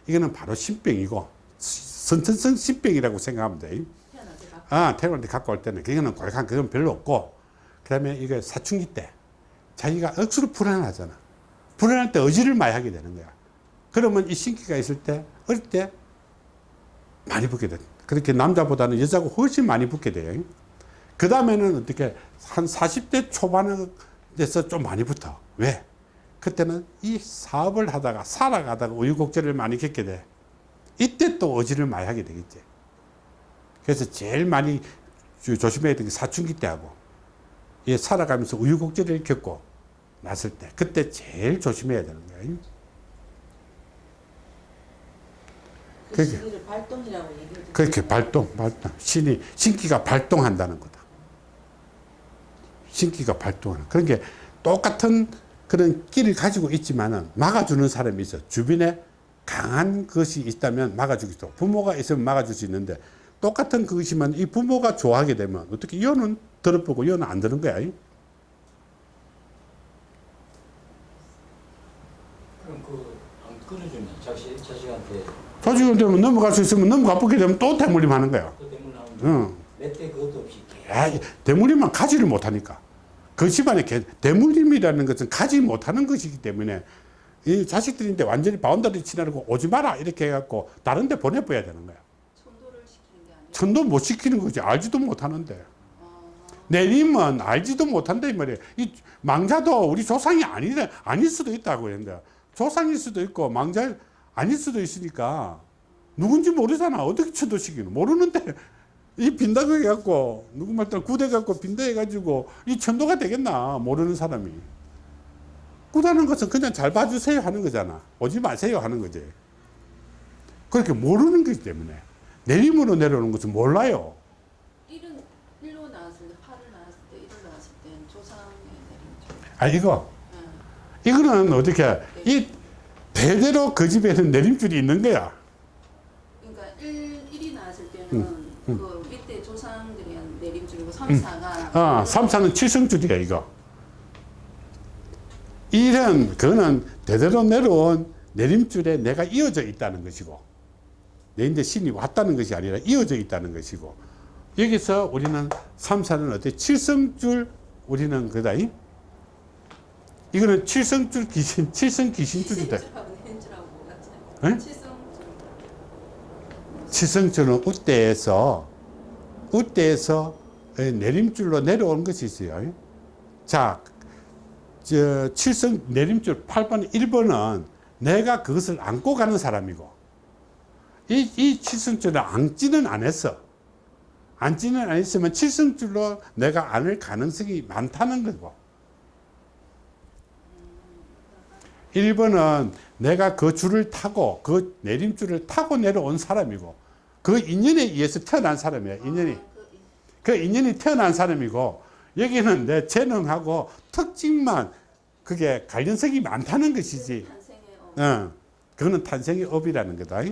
이거는 바로 신병이고 선천성 신병이라고 생각하면 돼. 아, 태어날 때 갖고 올 때는 그거는 골간 그건 별로 없고 그다음에 이게 사춘기 때 자기가 억수로 불안하잖아. 불안할 때 의지를 많이 하게 되는 거야. 그러면 이 신기가 있을 때 어릴 때 많이 붙게 돼. 그렇게 남자보다는 여자가 훨씬 많이 붙게 돼요. 그 다음에는 어떻게 한 40대 초반에 돼서 좀 많이 붙어. 왜? 그때는 이 사업을 하다가 살아가다가 우유곡절을 많이 겪게 돼. 이때 또 의지를 많이 하게 되겠지. 그래서 제일 많이 주- 조심해야 되는 게 사춘기 때 하고, 이 살아가면서 우유곡절을 겪고 났을 때, 그때 제일 조심해야 되는 거예요. 그 시기를 발동이라고 그렇게. 발동, 발동. 신이, 신기가 발동한다는 거다. 신기가 발동하는. 그런 게 똑같은 그런 끼를 가지고 있지만은 막아주는 사람이 있어. 주변에 강한 것이 있다면 막아주기 도 부모가 있으면 막아줄 수 있는데 똑같은 그것이면 이 부모가 좋아하게 되면 어떻게 이거는 들어보고 이거는 안 되는 거야. 그럼 그안 끊어주면 자식 자식한테 되면 넘어갈 수 있으면 넘어가 보게 되면 또 대물림 하는 거야. 그 때문에 나오는 응. 몇대 그것도 없이 야, 대물림만 가지를 못하니까. 그 집안에 개- 대물림이라는 것은 가지 못하는 것이기 때문에 이 자식들인데 완전히 바운더리 치라고 오지 마라 이렇게 해갖고 다른 데 보내버려야 되는 거야. 천도를 시키는 게 아니라 천도 못 시키는 거지. 알지도 못하는데. 어, 내림은 알지도 못한다 이 말이에요. 이 망자도 우리 조상이 아니, 아닐 수도 있다고 했는데 조상일 수도 있고 망자 아닐 수도 있으니까 누군지 모르잖아. 어떻게 천도시키는 모르는데 이 빈다고 해갖고 누구 말따라 구대 갖고 빈다 해가지고 이 천도가 되겠나 모르는 사람이 구다는 것은 그냥 잘 봐주세요 하는 거잖아. 오지 마세요 하는 거지. 그렇게 모르는 거기 때문에 내림으로 내려오는 것은 몰라요. 일은 일로 나왔을 때 팔을 나왔을 때 일을 나왔을 때 조상의 내림줄. 아 이거 응. 이거는 어떻게 이 대대로 그 집에는 내림줄이 있는 거야. 그러니까 일 일이 나왔을 때는 음, 그 밑에 조상들이 한 내림줄이고 삼사가 아, 삼사는 칠성줄이야 이거. 일은 그거는 대대로 내려온 내림줄에 내가 이어져 있다는 것이고 내 이제 신이 왔다는 것이 아니라 이어져 있다는 것이고 여기서 우리는 삼사는 어때 칠성줄 우리는 그다 이 이거는 칠성줄 귀신 칠성 귀신줄이다? 칠성줄 칠성줄은 우대에서 우대에서 내림줄로 내려오는 것이 있어요. 자, 저 칠성 내림줄 8번, 1번은 내가 그것을 안고 가는 사람이고 이, 이 칠성줄을 안지는 안 했어. 안지는 안 했으면 칠성줄로 내가 안을 가능성이 많다는 거고 1번은 내가 그 줄을 타고 그 내림줄을 타고 내려온 사람이고 그 인연에 의해서 태어난 사람이야 인연이 이- 그 인연이 태어난 사람이고 여기는 내 재능하고 특징만 그게 관련성이 많다는 것이지. 어, 어, 그거는 탄생의 업이라는 거다.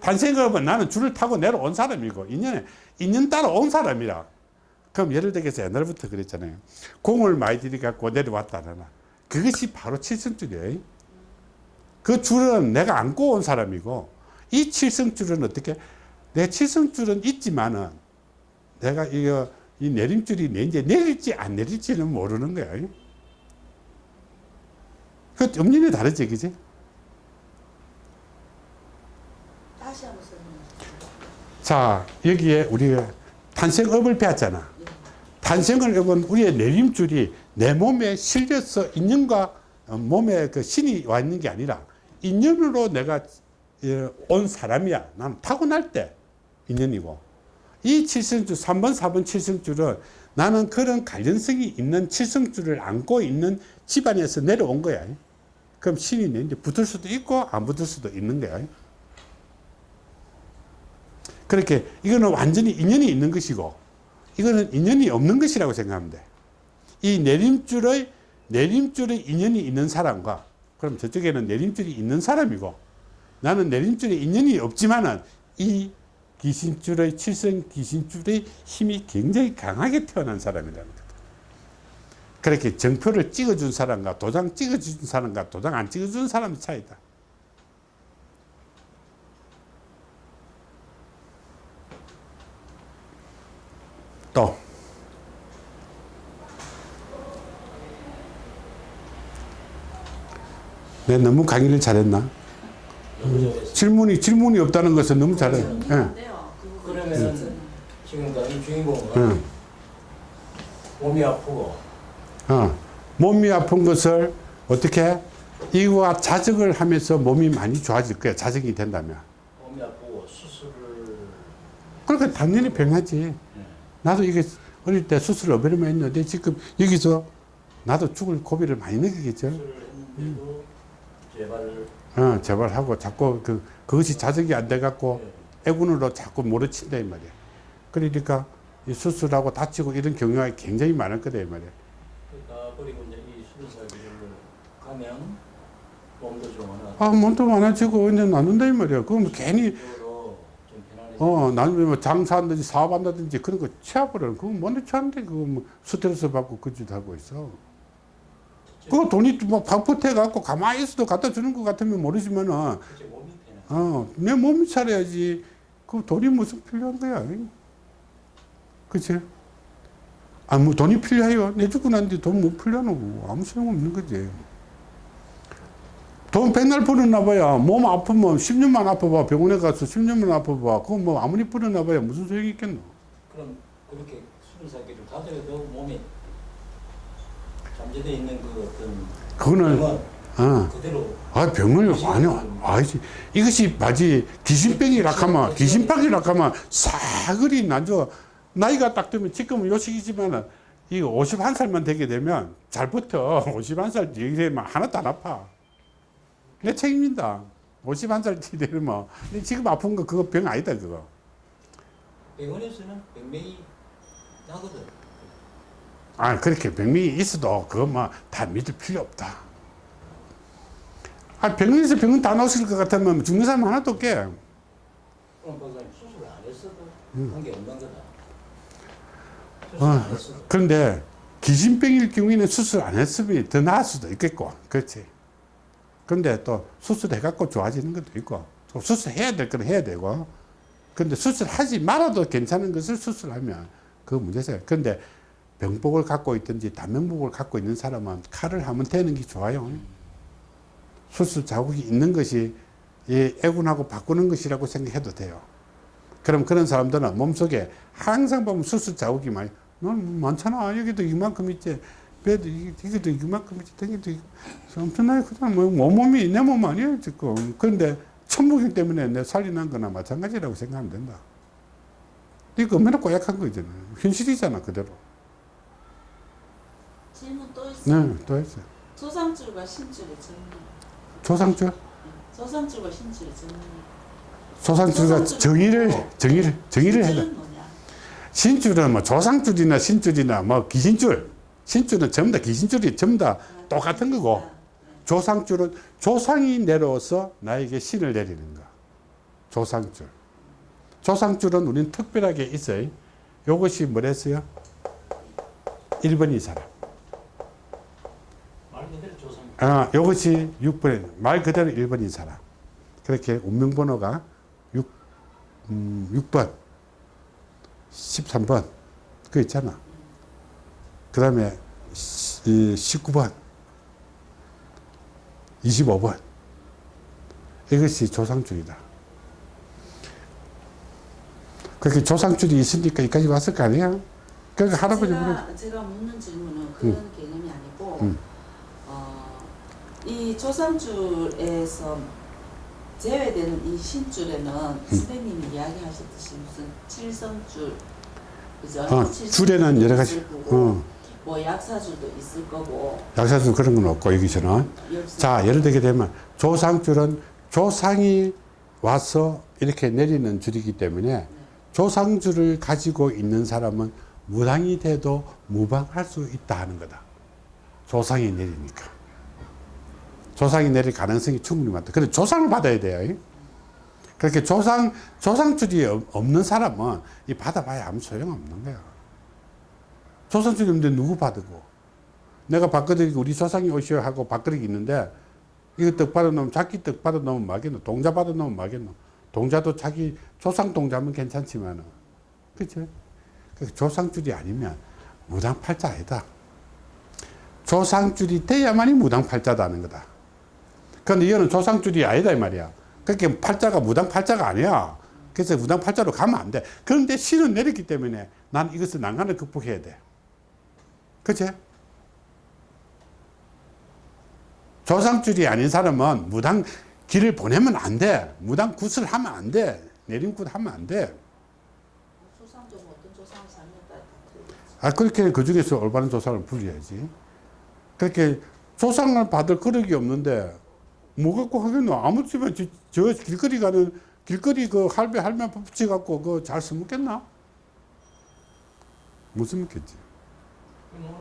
탄생의 업은 나는 줄을 타고 내려온 사람이고 인연에 인연 따라 온 사람이라. 그럼 예를 들어서 옛날부터 그랬잖아요. 공을 많이 들이갖고 내려왔다나. 그것이 바로 칠성줄이에요. 그 줄은 내가 안고 온 사람이고 이 칠성줄은 어떻게 내 칠성줄은 있지만은 내가 이거 이 내림줄이 내 이제 내릴지 안 내릴지는 모르는 거야 그 엄연히 다르지 그지? 다시 한번. 자 여기에 우리가 탄생업을 배웠잖아. 탄생을 업은 우리의 내림줄이 내 몸에 실려서 인연과 어, 몸에 그 신이 와 있는 게 아니라 인연으로 내가 예, 온 사람이야. 나는 타고날 때 인연이고. 이 칠성줄 3번 4번 칠성줄은 나는 그런 관련성이 있는 칠성줄을 안고 있는 집안에서 내려온 거야 그럼 신이 내 이제 붙을 수도 있고 안 붙을 수도 있는 거야 그렇게 이거는 완전히 인연이 있는 것이고 이거는 인연이 없는 것이라고 생각하면 돼. 이 내림줄의 내림줄의 인연이 있는 사람과 그럼 저쪽에는 내림줄이 있는 사람이고 나는 내림줄에 인연이 없지만은 이 귀신줄의 칠성 귀신줄의 힘이 굉장히 강하게 태어난 사람이라는 거다. 그렇게 정표를 찍어준 사람과 도장 찍어준 사람과 도장 안 찍어준 사람의 차이다. 또 내가 너무 강의를 잘했나? 질문이 질문이 없다는 것은 너무 잘해. 예. 그러면은 지금 이 주인공은 응. 몸이 아프고 어. 몸이 아픈 것을 어떻게 이와 자적을 하면서 몸이 많이 좋아질 거야. 자적이 된다면. 몸이 아프고 수술을 그러니까 당연히 병하지. 네. 나도 이게 어릴 때 수술을 어버리면 했는데 지금 여기서 나도 죽을 고비를 많이 느끼겠죠. 재발을 어, 제발 하고 자꾸 그, 그것이 자적이 안 돼갖고 애군으로 자꾸 몰아친다 이 말이야. 그러니까 이 수술하고 다치고 이런 경우가 굉장히 많을 거다 이 말이야. 버리고 이제 이 수술사기를 가면 몸도 좀 하나 아, 몸도 많아지고 이제 나눈다 이 말이야. 그럼 괜히 좀 편안해지 어, 나는 뭐 장사한다든지 사업한다든지 그런 거 취해버려. 그거 뭔데 취하는데 그거 뭐 스트레스 받고 그 짓 하고 있어. 그거 돈이 뭐 방포태 갖고 가만히 있어도 갖다 주는 것 같으면 모르지만은 어, 내 몸이 차려야지. 그 돈이 무슨 필요한 거야. 그치? 아, 뭐 돈이 필요해요. 내 죽고 난 뒤에 돈못 필요하노. 아무 소용없는 거지. 돈 백날 벌어나 봐야 몸 아프면 10년만 아파봐. 병원에 가서 10년만 아파봐. 그거 뭐 아무리 벌어나 봐야 무슨 소용이 있겠노. 그럼 그렇게 수술사기를 가져도 몸이 잠재되어 있는 그 어떤 그거는, 병은 어. 그대로 아, 병을, 아니요. 아니지. 이것이 마치 귀신병이라 하면, 귀신병이라 하면 사그리 나죠. 나이가 딱 되면 지금은 요식이지만은 이 51살만 되게 되면 잘 버텨. 51살 뒤에 되면 하나도 안 아파. 내 책임진다. 51살 뒤에 되면. 근데 지금 아픈 거 그거 병 아니다, 그거. 병원에서는 병명이 나거든 아, 그렇게 병이 있어도 그거 뭐다 믿을 필요 없다. 아, 병원에서 병원 다 나오실 것 같으면 죽는 사람 하나도 없게. 그럼 박사님 수술을 안 했어도 관계 없는 거다 수술 어, 그런데 기진병일 경우에는 수술 안 했으면 더 나을 수도 있겠고, 그렇지. 근데 또 수술해갖고 좋아지는 것도 있고, 수술해야 될 건 해야 되고 근데 수술하지 말아도 괜찮은 것을 수술하면 그 문제세요. 근데 병복을 갖고 있든지 단면복을 갖고 있는 사람은 칼을 하면 되는 게 좋아요. 수술 자국이 있는 것이 이 애군하고 바꾸는 것이라고 생각해도 돼요. 그럼 그런 사람들은 몸속에 항상 보면 수술 자국이 많이 넌 많잖아. 여기도 이만큼 있지. 배도 이- 이것도 이만큼 있지. 이- 엄청나게 크잖아 뭐 몸몸이 내 몸 아니에요 지금. 그런데 천무경 때문에 내 살이 난 거나 마찬가지라고 생각하면 된다. 이거 얼마나 고약한 거잖아. 현실이잖아 그대로. 질문 또 있어요. 네 또 했어요. 조상줄과 신줄의 정리. 조상줄? 조상줄과 신줄의 정리. 조상줄과 정의를 정의를 정의를 돼 신줄은 뭐 조상줄이나 신줄이나 뭐 귀신줄. 신줄은 전부 다 귀신줄이 전부 다 똑같은 거고 조상줄은 조상이 내려와서 나에게 신을 내리는 거. 조상줄. 조상줄은 우리는 특별하게 있어요. 요것이 뭐랬어요? 1번이 사람. 아, 요것이 6번 말 그대로 1번인 사람. 그렇게 운명번호가 6, 음, 6번 13번. 그 있잖아. 그 다음에 19번. 25번. 이것이 조상줄이다. 그렇게 조상줄이 있으니까 여기까지 왔을 거 아니야? 그러니까 할아버지 제가, 제가 묻는 질문은 그런 개념이 아니고 음. 어, 이 조상줄에서 제외되는 이 신줄에는 음. 선생님이 이야기하셨듯이 무슨 칠성줄 그죠? 어, 칠성줄도 줄에는 여러 가지 어, 뭐 약사줄도 있을 거고 약사줄 그런 건 없고 여기서는 여기서 자, 예를 들게 되면 조상줄은 조상이 와서 이렇게 내리는 줄이기 때문에 조상줄을 가지고 있는 사람은 무당이 돼도 무방할 수 있다 하는 거다. 조상이 내리니까. 조상이 내릴 가능성이 충분히 많다. 근데 조상을 받아야 돼요. 그렇게 조상, 조상줄이 없- 없는 사람은 이 받아봐야 아무 소용없는 거야. 조상줄이 없는데 누구 받고. 내가 밥그릇 우리 조상이 오시오 하고 밥그릇이 있는데 이거 떡 받아놓으면 자기 떡 받아놓으면 막겠노 동자 받아놓으면 막겠노 동자도 자기 조상 동자면 괜찮지만은 그치 그 조상줄이 아니면 무당팔자 아니다 조상줄이 돼야만이 무당팔자다는 거다 그런데 이거는 조상줄이 아니다 이 말이야 그렇게 팔자가 무당 팔자가 아니야 그래서 무당 팔자로 가면 안돼 그런데 신은 내렸기 때문에 난 이것을 난간을 극복해야 돼 그치 조상줄이 아닌 사람은 무당 길을 보내면 안 돼. 무당 굿을 하면 안 돼. 내림굿 하면 안 돼. 아, 그렇게 그 중에서 올바른 조상을 불려야지. 그렇게 조상을 받을 그릇이 없는데, 뭐 갖고 하겠노? 아무 집에 저, 저 길거리 가는, 길거리 그 할배, 할매 붙여갖고 그잘 써먹겠나? 못 써먹겠지.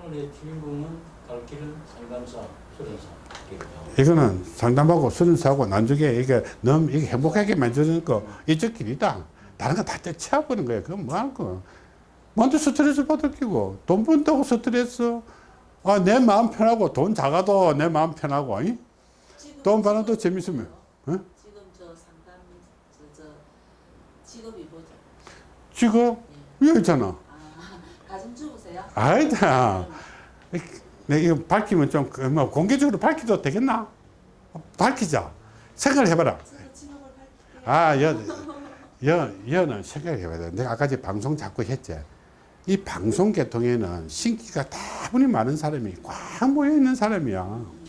오늘의 주인공은 갈 길은 상담사, 수련사. 이거는 상담하고 수련사하고 나중에 이게 너무 이게 행복하게 만드는 거 이쪽 길이다. 다른 거 다 떼치워버리는 거야. 그건 뭐할 거. 먼저 스트레스 받을 끼고 돈 번다고 스트레스. 아, 내 마음 편하고 돈 작아도 내 마음 편하고. 이? 돈 받아도 직업이 재밌으면. 어? 지금 저 상담 저, 저 직업이 뭐죠? 지금 여기 있잖아. 아 가정주부세요? 아니다. 내 이거 밝히면 좀, 그 뭐, 공개적으로 밝혀도 되겠나? 밝히자. 생각을 해봐라. 아, 여, 여, 여는 생각해봐야 돼. 내가 아까 제 방송 자꾸 했지. 이 방송 계통에는 신기가 다분히 많은 사람이 꽉 모여 있는 사람이야.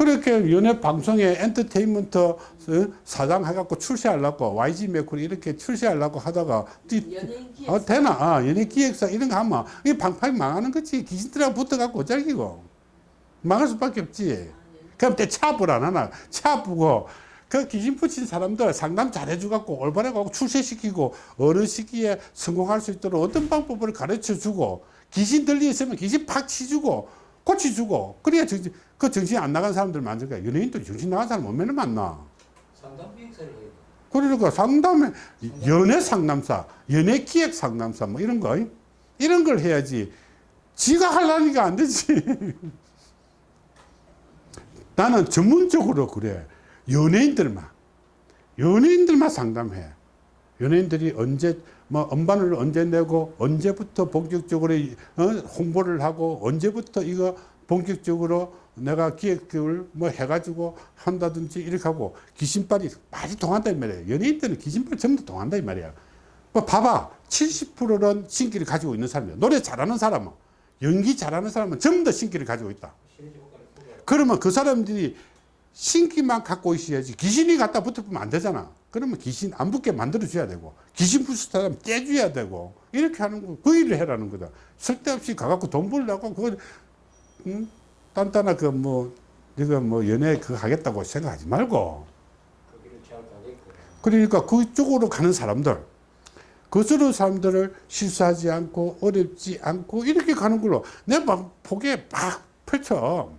그렇게 연예 방송에 엔터테인먼트 어, 사장 해갖고 출시하려고 YG 메쿨 이렇게 출시하려고 하다가 어, 되나? 아, 연예 기획사 이런 거 하면 이 방팡이 망하는 거지. 귀신들하고 붙어갖고 어쩔기고. 망할 수밖에 없지. 그럼 때 차불 안 하나? 차부고 그 귀신 붙인 사람들 상담 잘해주갖고 올바르고 출세시키고 어느 시기에 성공할 수 있도록 어떤 방법을 가르쳐주고 귀신 들리 있으면 귀신 팍 치주고 고치주고 그래야 정신 그 정신 안 나간 사람들 만들 거야. 연예인도 정신 나간 사람 얼마나 만나. 상담 해야 돼. 그러니까 상담에 연애 상담사, 연애 기획 상담사 뭐 이런 거 이런 걸 해야지. 지가 하려니까 안 되지. 나는 전문적으로 그래. 연예인들만 연예인들만 상담해. 연예인들이 언제 뭐 음반을 언제 내고 언제부터 본격적으로 이- 어? 홍보를 하고 언제부터 이거 본격적으로 내가 기획을 뭐 해가지고 한다든지 이렇게 하고 귀신발이 많이 통한다 이 말이야. 연예인들은 귀신발 전부 다 통한다 이 말이야. 뭐 봐봐. 70%는 신기를 가지고 있는 사람이야. 노래 잘하는 사람은 연기 잘하는 사람은 전부 다 신기를 가지고 있다. 그러면 그 사람들이 신기만 갖고 있어야지 귀신이 갖다 붙으면 안 되잖아. 그러면 귀신 안 붙게 만들어줘야 되고 귀신 사람 떼줘야 되고 이렇게 하는 거 그 일을 해라는 거다. 쓸데없이 가갖고 돈 벌려고 그거 응? 단단한 그뭐 네가 뭐 연애 그거 하겠다고 생각하지 말고. 그러니까 그쪽으로 가는 사람들 그쪽으로 사람들을 실수하지 않고 어렵지 않고 이렇게 가는 걸로 내막 보기에 막 펼쳐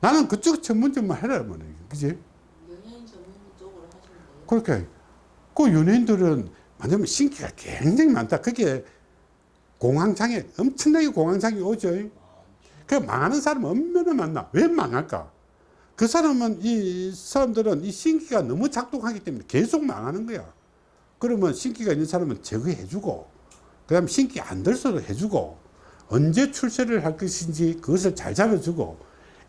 나는 그쪽 전문점만 해라 뭐 그지 연예인 전문 쪽으로 하시면 돼요. 그렇게 그 연예인들은 만약에 신기가 굉장히 많다. 그게 공황장애 엄청나게 공황장애 오죠. 그 망하는 사람 얼마나 많나. 왜 망할까? 그 사람은 이 사람들은 이 신기가 너무 작동하기 때문에 계속 망하는 거야. 그러면 신기가 있는 사람은 제거해 주고 그 다음 신기 안 들서도 해주고 언제 출세를 할 것인지 그것을 잘 잡아주고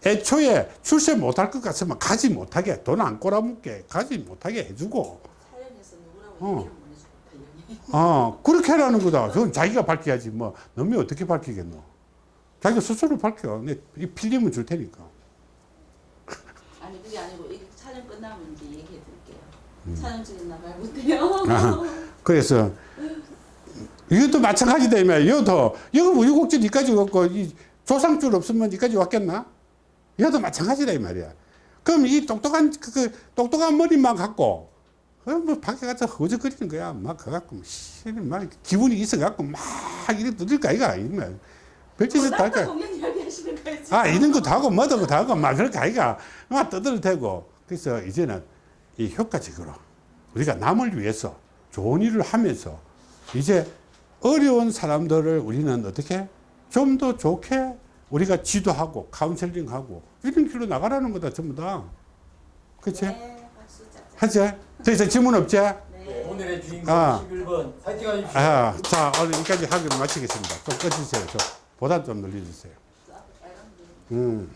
애초에 출세 못할 것 같으면 가지 못하게 돈 안 꼬라묻게 가지 못하게 해주고. 어. 어 그렇게 하라는 거다. 그건 자기가 밝혀야지 뭐. 너무 어떻게 밝히겠노? 자기가 스스로 밝혀. 내이 필름은 줄 테니까. 아니 그게 아니고 이 촬영 끝나면 이제 얘기해 드릴게요. 음. 촬영 중에 나갈 못해요. 그래서 이것도 마찬가지다 이 말이야. 이것도 이거 뭐 이곡지 니까지 왔고 이 조상줄 없으면 니까지 왔겠나 이것도 마찬가지다 이 말이야. 그럼 이 똑똑한 그, 그 똑똑한 머리만 갖고 그뭐 밖에 가서 허적거리는 거야. 막 가갖고 씨, 막 기분이 있어갖고 막 이래 뜯을까 이가 이말. 별짓을 다 할까. 아 이런 것도 하고 뭐도 것도 하고 막 그렇게 하기가 막 떠들어대고. 그래서 이제는 이 효과적으로 우리가 남을 위해서 좋은 일을 하면서 이제 어려운 사람들을 우리는 어떻게? 좀 더 좋게 우리가 지도하고 카운셀링하고 이런 길로 나가라는 거다 전부 다 그치? 네. 하지? 더 이상 질문 없지? 네, 오늘의 주인공 아. 11번 파이팅 하십시오. 아, 자 오늘 여기까지 하기로 마치겠습니다 좀 꺼주세요 좀 보다 좀 늘려주세요. 음.